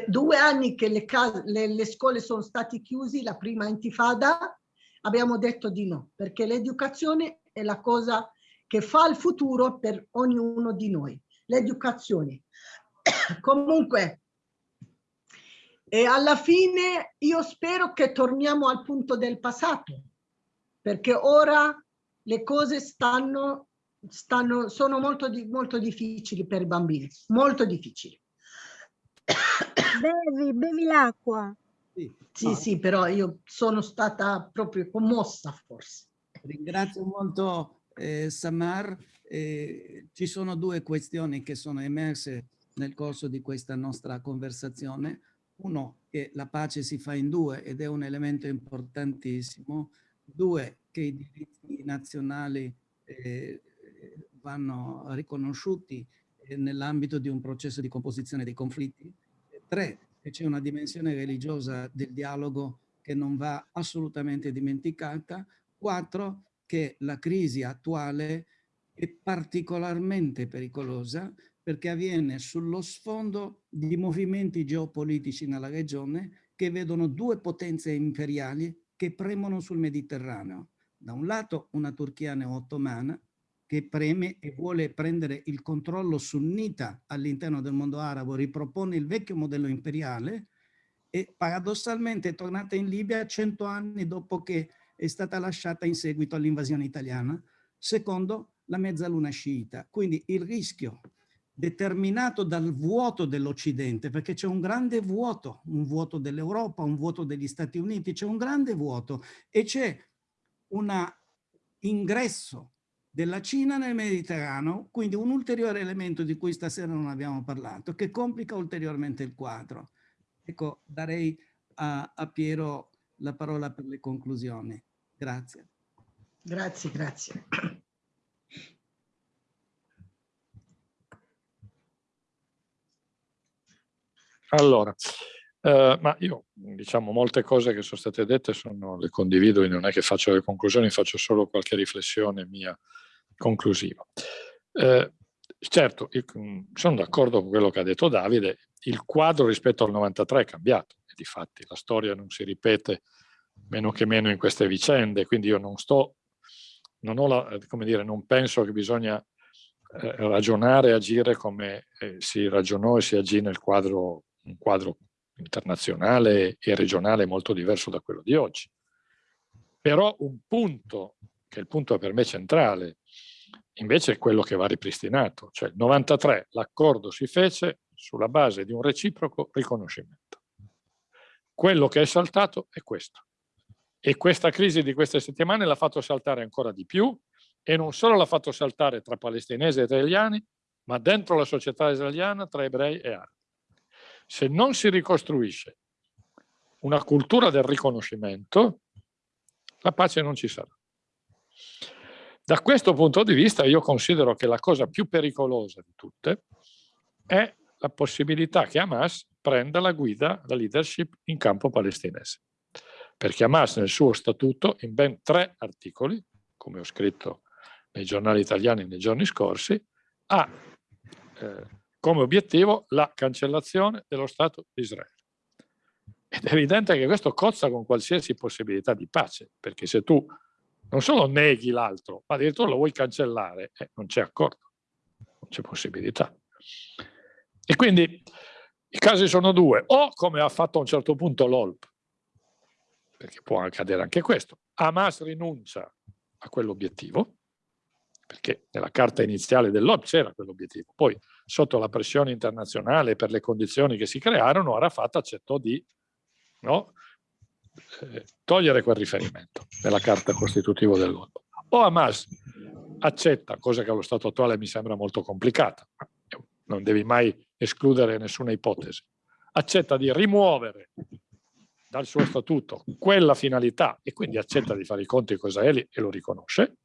Due anni che le, le, le scuole sono state chiuse, la prima intifada, abbiamo detto di no, perché l'educazione è la cosa che fa il futuro per ognuno di noi. L'educazione. Comunque, e alla fine io spero che torniamo al punto del passato, perché ora le cose stanno, stanno, sono molto, molto difficili per i bambini, molto difficili. Bevi, bevi l'acqua. Sì, sì, sì, però io sono stata proprio commossa forse. Ringrazio molto eh, Samar. Eh, ci sono due questioni che sono emerse nel corso di questa nostra conversazione. Uno, che la pace si fa in due ed è un elemento importantissimo. Due, che i diritti nazionali eh, vanno riconosciuti eh, nell'ambito di un processo di composizione dei conflitti. Tre, che c'è una dimensione religiosa del dialogo che non va assolutamente dimenticata. Quattro, che la crisi attuale è particolarmente pericolosa perché avviene sullo sfondo di movimenti geopolitici nella regione che vedono due potenze imperiali che premono sul Mediterraneo. Da un lato una Turchia neo-ottomana che preme e vuole prendere il controllo sunnita all'interno del mondo arabo, ripropone il vecchio modello imperiale e paradossalmente è tornata in Libia cento anni dopo che è stata lasciata in seguito all'invasione italiana. Secondo, la mezzaluna sciita. Quindi il rischio determinato dal vuoto dell'Occidente, perché c'è un grande vuoto, un vuoto dell'Europa, un vuoto degli Stati Uniti, c'è un grande vuoto e c'è un ingresso della Cina nel Mediterraneo, quindi un ulteriore elemento di cui stasera non abbiamo parlato, che complica ulteriormente il quadro. Ecco, darei a, a Piero la parola per le conclusioni. Grazie. Grazie, grazie. Allora, eh, ma io diciamo molte cose che sono state dette sono, le condivido, non è che faccio le conclusioni, faccio solo qualche riflessione mia conclusiva. Eh, certo, io, sono d'accordo con quello che ha detto Davide, il quadro rispetto al 93 è cambiato e di fatti la storia non si ripete meno che meno in queste vicende, quindi io non sto, non, la, come dire, non penso che bisogna eh, ragionare e agire come eh, si ragionò e si agì nel quadro un quadro internazionale e regionale molto diverso da quello di oggi. Però un punto, che è il punto per me centrale, invece è quello che va ripristinato. Cioè il 93 l'accordo si fece sulla base di un reciproco riconoscimento. Quello che è saltato è questo. E questa crisi di queste settimane l'ha fatto saltare ancora di più e non solo l'ha fatto saltare tra palestinesi e italiani, ma dentro la società israeliana tra ebrei e arabi se non si ricostruisce una cultura del riconoscimento, la pace non ci sarà. Da questo punto di vista io considero che la cosa più pericolosa di tutte è la possibilità che Hamas prenda la guida, la leadership in campo palestinese. Perché Hamas nel suo statuto, in ben tre articoli, come ho scritto nei giornali italiani nei giorni scorsi, ha eh, come obiettivo la cancellazione dello Stato di Israele. Ed è evidente che questo cozza con qualsiasi possibilità di pace, perché se tu non solo neghi l'altro, ma addirittura lo vuoi cancellare, eh, non c'è accordo, non c'è possibilità. E quindi i casi sono due, o come ha fatto a un certo punto l'OLP, perché può accadere anche questo, Hamas rinuncia a quell'obiettivo, perché nella carta iniziale dell'OP c'era quell'obiettivo. Poi, sotto la pressione internazionale per le condizioni che si crearono, Arafat accettò di no, eh, togliere quel riferimento nella carta costitutiva dell'OP. O Hamas accetta, cosa che allo stato attuale mi sembra molto complicata, non devi mai escludere nessuna ipotesi, accetta di rimuovere dal suo statuto quella finalità e quindi accetta di fare i conti con Israele e lo riconosce,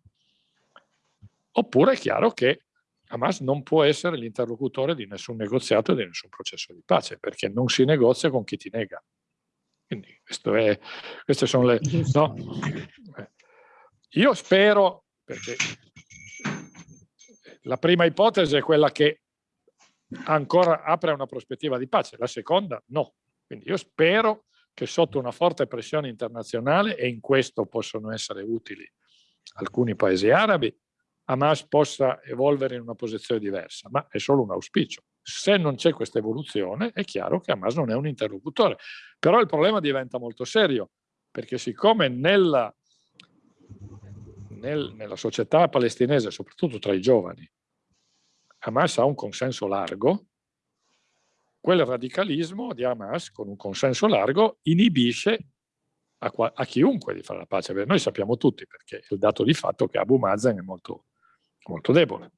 Oppure è chiaro che Hamas non può essere l'interlocutore di nessun negoziato e di nessun processo di pace, perché non si negozia con chi ti nega. Quindi è, queste sono le... No? Io spero, perché la prima ipotesi è quella che ancora apre una prospettiva di pace, la seconda no. Quindi io spero che sotto una forte pressione internazionale, e in questo possono essere utili alcuni paesi arabi, Hamas possa evolvere in una posizione diversa, ma è solo un auspicio. Se non c'è questa evoluzione è chiaro che Hamas non è un interlocutore, però il problema diventa molto serio, perché siccome nella, nel, nella società palestinese, soprattutto tra i giovani, Hamas ha un consenso largo, quel radicalismo di Hamas con un consenso largo inibisce a, a, chiunque di fare la pace. Noi sappiamo tutti, perché il dato di fatto che Abu Mazen è molto, molto debole.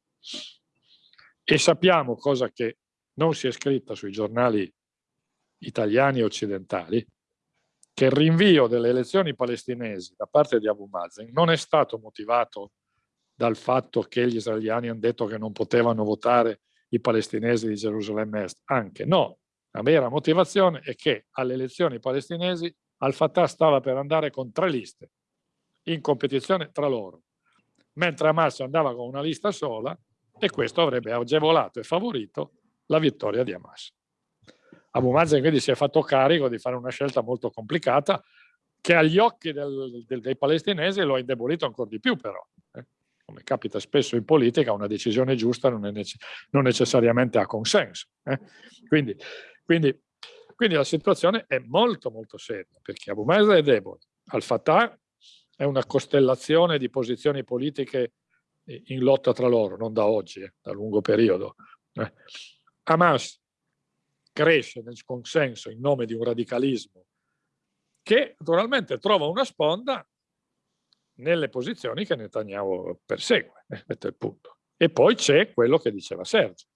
E sappiamo, cosa che non si è scritta sui giornali italiani e occidentali, che il rinvio delle elezioni palestinesi da parte di Abu Mazen non è stato motivato dal fatto che gli israeliani hanno detto che non potevano votare i palestinesi di Gerusalemme Est. Anche no, la vera motivazione è che alle elezioni palestinesi Al-Fattah stava per andare con tre liste in competizione tra loro, mentre Hamas andava con una lista sola e questo avrebbe agevolato e favorito la vittoria di Hamas. Abu Mazen quindi si è fatto carico di fare una scelta molto complicata che agli occhi del, del, dei palestinesi lo ha indebolito ancora di più però. Eh? Come capita spesso in politica, una decisione giusta non, nece non necessariamente ha consenso. Eh? Quindi, quindi, quindi, la situazione è molto molto seria perché Abu Mazen è debole, Al-Fattah è una costellazione di posizioni politiche in lotta tra loro, non da oggi, eh, da lungo periodo. Eh. Hamas cresce nel consenso in nome di un radicalismo che naturalmente trova una sponda nelle posizioni che Netanyahu persegue, eh, è il punto. E poi c'è quello che diceva Sergio.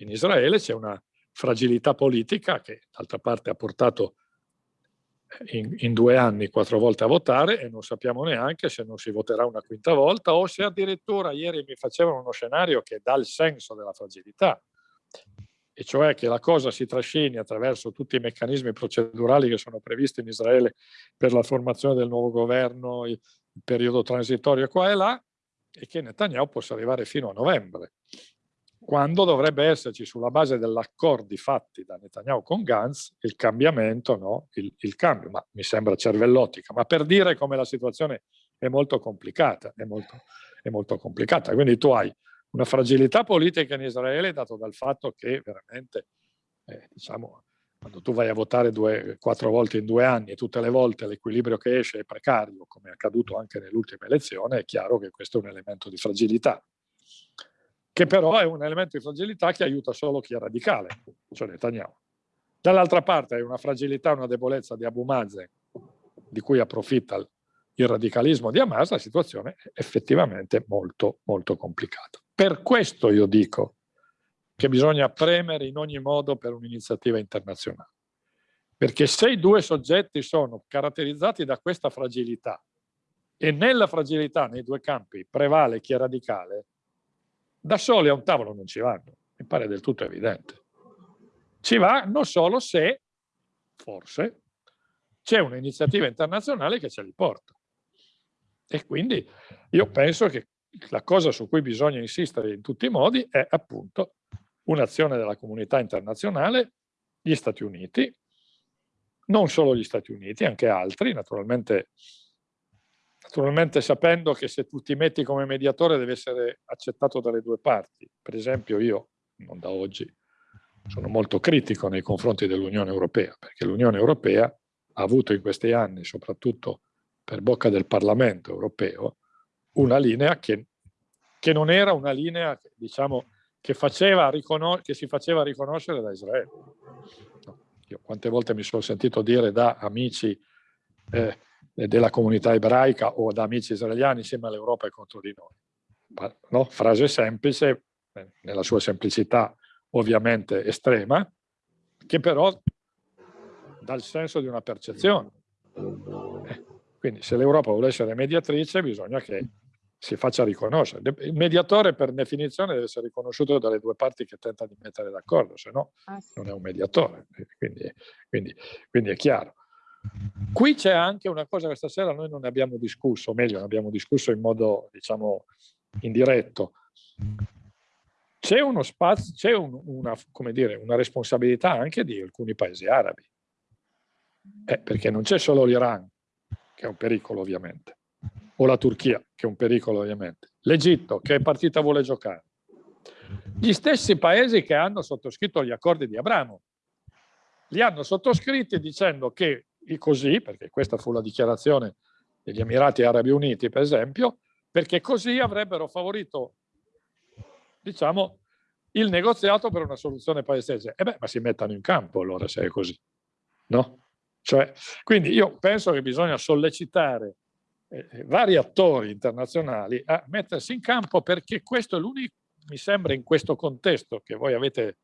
In Israele c'è una fragilità politica che d'altra parte ha portato in, in, due anni quattro volte a votare e non sappiamo neanche se non si voterà una quinta volta o se addirittura ieri mi facevano uno scenario che dà il senso della fragilità. E cioè che la cosa si trascini attraverso tutti i meccanismi procedurali che sono previsti in Israele per la formazione del nuovo governo, il, periodo transitorio qua e là, e che Netanyahu possa arrivare fino a novembre, quando dovrebbe esserci sulla base degli accordi fatti da Netanyahu con Gantz il cambiamento, no? il, il cambio, ma mi sembra cervellottica, ma per dire come la situazione è molto complicata, è molto, è molto complicata. Quindi tu hai una fragilità politica in Israele dato dal fatto che veramente, eh, diciamo, quando tu vai a votare due, quattro volte in due anni e tutte le volte l'equilibrio che esce è precario, come è accaduto anche nell'ultima elezione, è chiaro che questo è un elemento di fragilità, che però è un elemento di fragilità che aiuta solo chi è radicale, cioè Netanyahu. Dall'altra parte è una fragilità, una debolezza di Abu Mazen, di cui approfitta il radicalismo di Hamas, la situazione è effettivamente molto, molto complicata. Per questo io dico che bisogna premere in ogni modo per un'iniziativa internazionale. Perché se i due soggetti sono caratterizzati da questa fragilità e nella fragilità nei due campi prevale chi è radicale, da soli a un tavolo non ci vanno, mi pare del tutto evidente. Ci vanno solo se, forse, c'è un'iniziativa internazionale che ce li porta. E quindi io penso che la cosa su cui bisogna insistere in tutti i modi è appunto un'azione della comunità internazionale, gli Stati Uniti, non solo gli Stati Uniti, anche altri, naturalmente, naturalmente sapendo che se tu ti metti come mediatore deve essere accettato dalle due parti. Per esempio io, non da oggi, sono molto critico nei confronti dell'Unione Europea, perché l'Unione Europea ha avuto in questi anni, soprattutto per bocca del Parlamento europeo, una linea che, che non era una linea, diciamo, che, che si faceva riconoscere da Israele. Io quante volte mi sono sentito dire da amici eh, della comunità ebraica o da amici israeliani insieme all'Europa è contro di noi. No? Frase semplice, eh, nella sua semplicità ovviamente estrema, che però dà il senso di una percezione. Eh, quindi se l'Europa vuole essere mediatrice bisogna che si faccia riconoscere. Il mediatore per definizione deve essere riconosciuto dalle due parti che tentano di mettere d'accordo, se no ah, non è un mediatore, quindi, quindi, quindi è chiaro. Qui c'è anche una cosa che stasera noi non abbiamo discusso, o meglio, ne abbiamo discusso in modo, diciamo, indiretto. C'è uno spazio, c'è un, una, dire, una responsabilità anche di alcuni paesi arabi, eh, perché non c'è solo l'Iran, che è un pericolo ovviamente, o la Turchia, che è un pericolo ovviamente, l'Egitto, che partita vuole giocare, gli stessi paesi che hanno sottoscritto gli accordi di Abramo, li hanno sottoscritti dicendo che così, perché questa fu la dichiarazione degli Emirati Arabi Uniti, per esempio, perché così avrebbero favorito, diciamo, il negoziato per una soluzione palestinese. E beh, ma si mettano in campo allora se è così, no? Cioè, quindi io penso che bisogna sollecitare eh, vari attori internazionali a mettersi in campo perché questo è l'unico, mi sembra in questo contesto che voi avete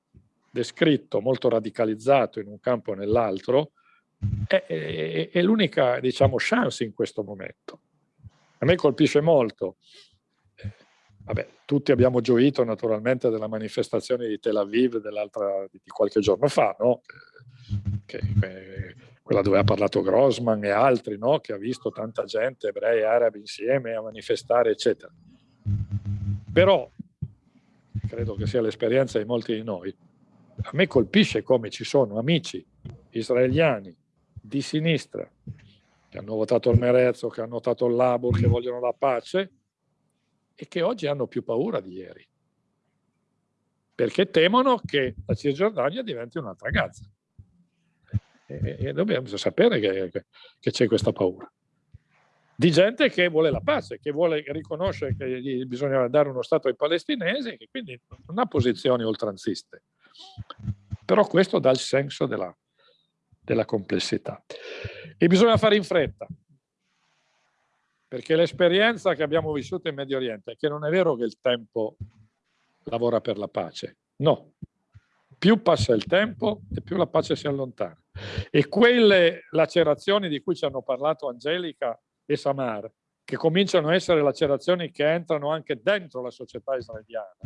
descritto, molto radicalizzato in un campo o nell'altro, è, è, è l'unica diciamo, chance in questo momento. A me colpisce molto Vabbè, tutti abbiamo gioito naturalmente della manifestazione di Tel Aviv di qualche giorno fa, no? che, che, quella dove ha parlato Grossman e altri, no? che ha visto tanta gente, ebrei e arabi insieme a manifestare, eccetera. Però, credo che sia l'esperienza di molti di noi, a me colpisce come ci sono amici israeliani di sinistra che hanno votato il Merezzo, che hanno votato il Labor, che vogliono la pace, e che oggi hanno più paura di ieri, perché temono che la Cisgiordania diventi un'altra Gaza. E, e dobbiamo sapere che, c'è questa paura. Di gente che vuole la pace, che vuole riconoscere che bisogna dare uno Stato ai palestinesi, che quindi non ha posizioni oltranziste. Però questo dà il senso della, della complessità. E bisogna fare in fretta, perché l'esperienza che abbiamo vissuto in Medio Oriente è che non è vero che il tempo lavora per la pace, no. Più passa il tempo e più la pace si allontana. E quelle lacerazioni di cui ci hanno parlato Angelica e Samar, che cominciano a essere lacerazioni che entrano anche dentro la società israeliana,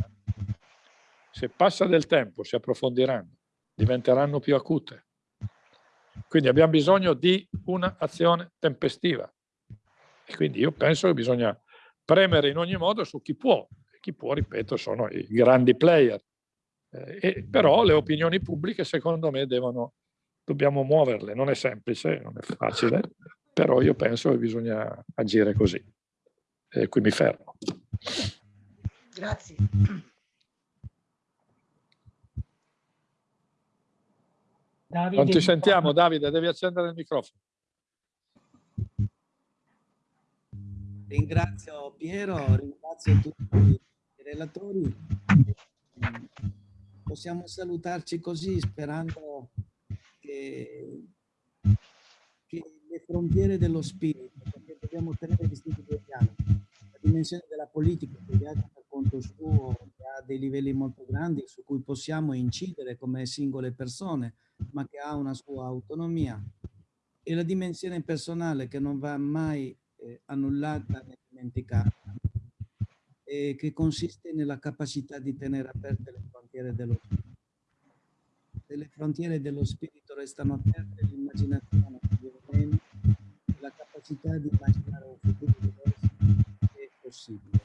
se passa del tempo si approfondiranno, diventeranno più acute. Quindi abbiamo bisogno di un'azione tempestiva. E quindi io penso che bisogna premere in ogni modo su chi può. Chi può, ripeto, sono i grandi player. Eh, e, però le opinioni pubbliche, secondo me, devono, dobbiamo muoverle. Non è semplice, non è facile, però io penso che bisogna agire così. E qui mi fermo. Grazie. Davide, non ti sentiamo, Davide, devi accendere il microfono. Ringrazio Piero, ringrazio tutti i relatori. Possiamo salutarci così sperando che, che le frontiere dello spirito, perché dobbiamo tenere distinti due piani, la dimensione della politica che viaggia conto suo, che ha dei livelli molto grandi su cui possiamo incidere come singole persone, ma che ha una sua autonomia, e la dimensione personale che non va mai eh, annullata né dimenticata, e che consiste nella capacità di tenere aperte le frontiere dello spirito. Se le frontiere dello spirito restano aperte, l'immaginazione meno, la capacità di immaginare un futuro diverso è possibile.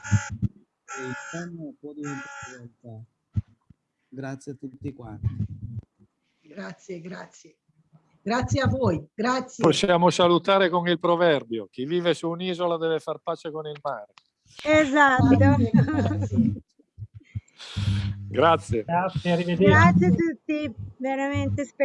E il sogno può diventare realtà. Grazie a tutti quanti. Grazie, grazie. Grazie a voi, grazie. Possiamo salutare con il proverbio, chi vive su un'isola deve far pace con il mare. Esatto. Grazie. Grazie. Grazie, arrivederci. Grazie a tutti, veramente speriamo.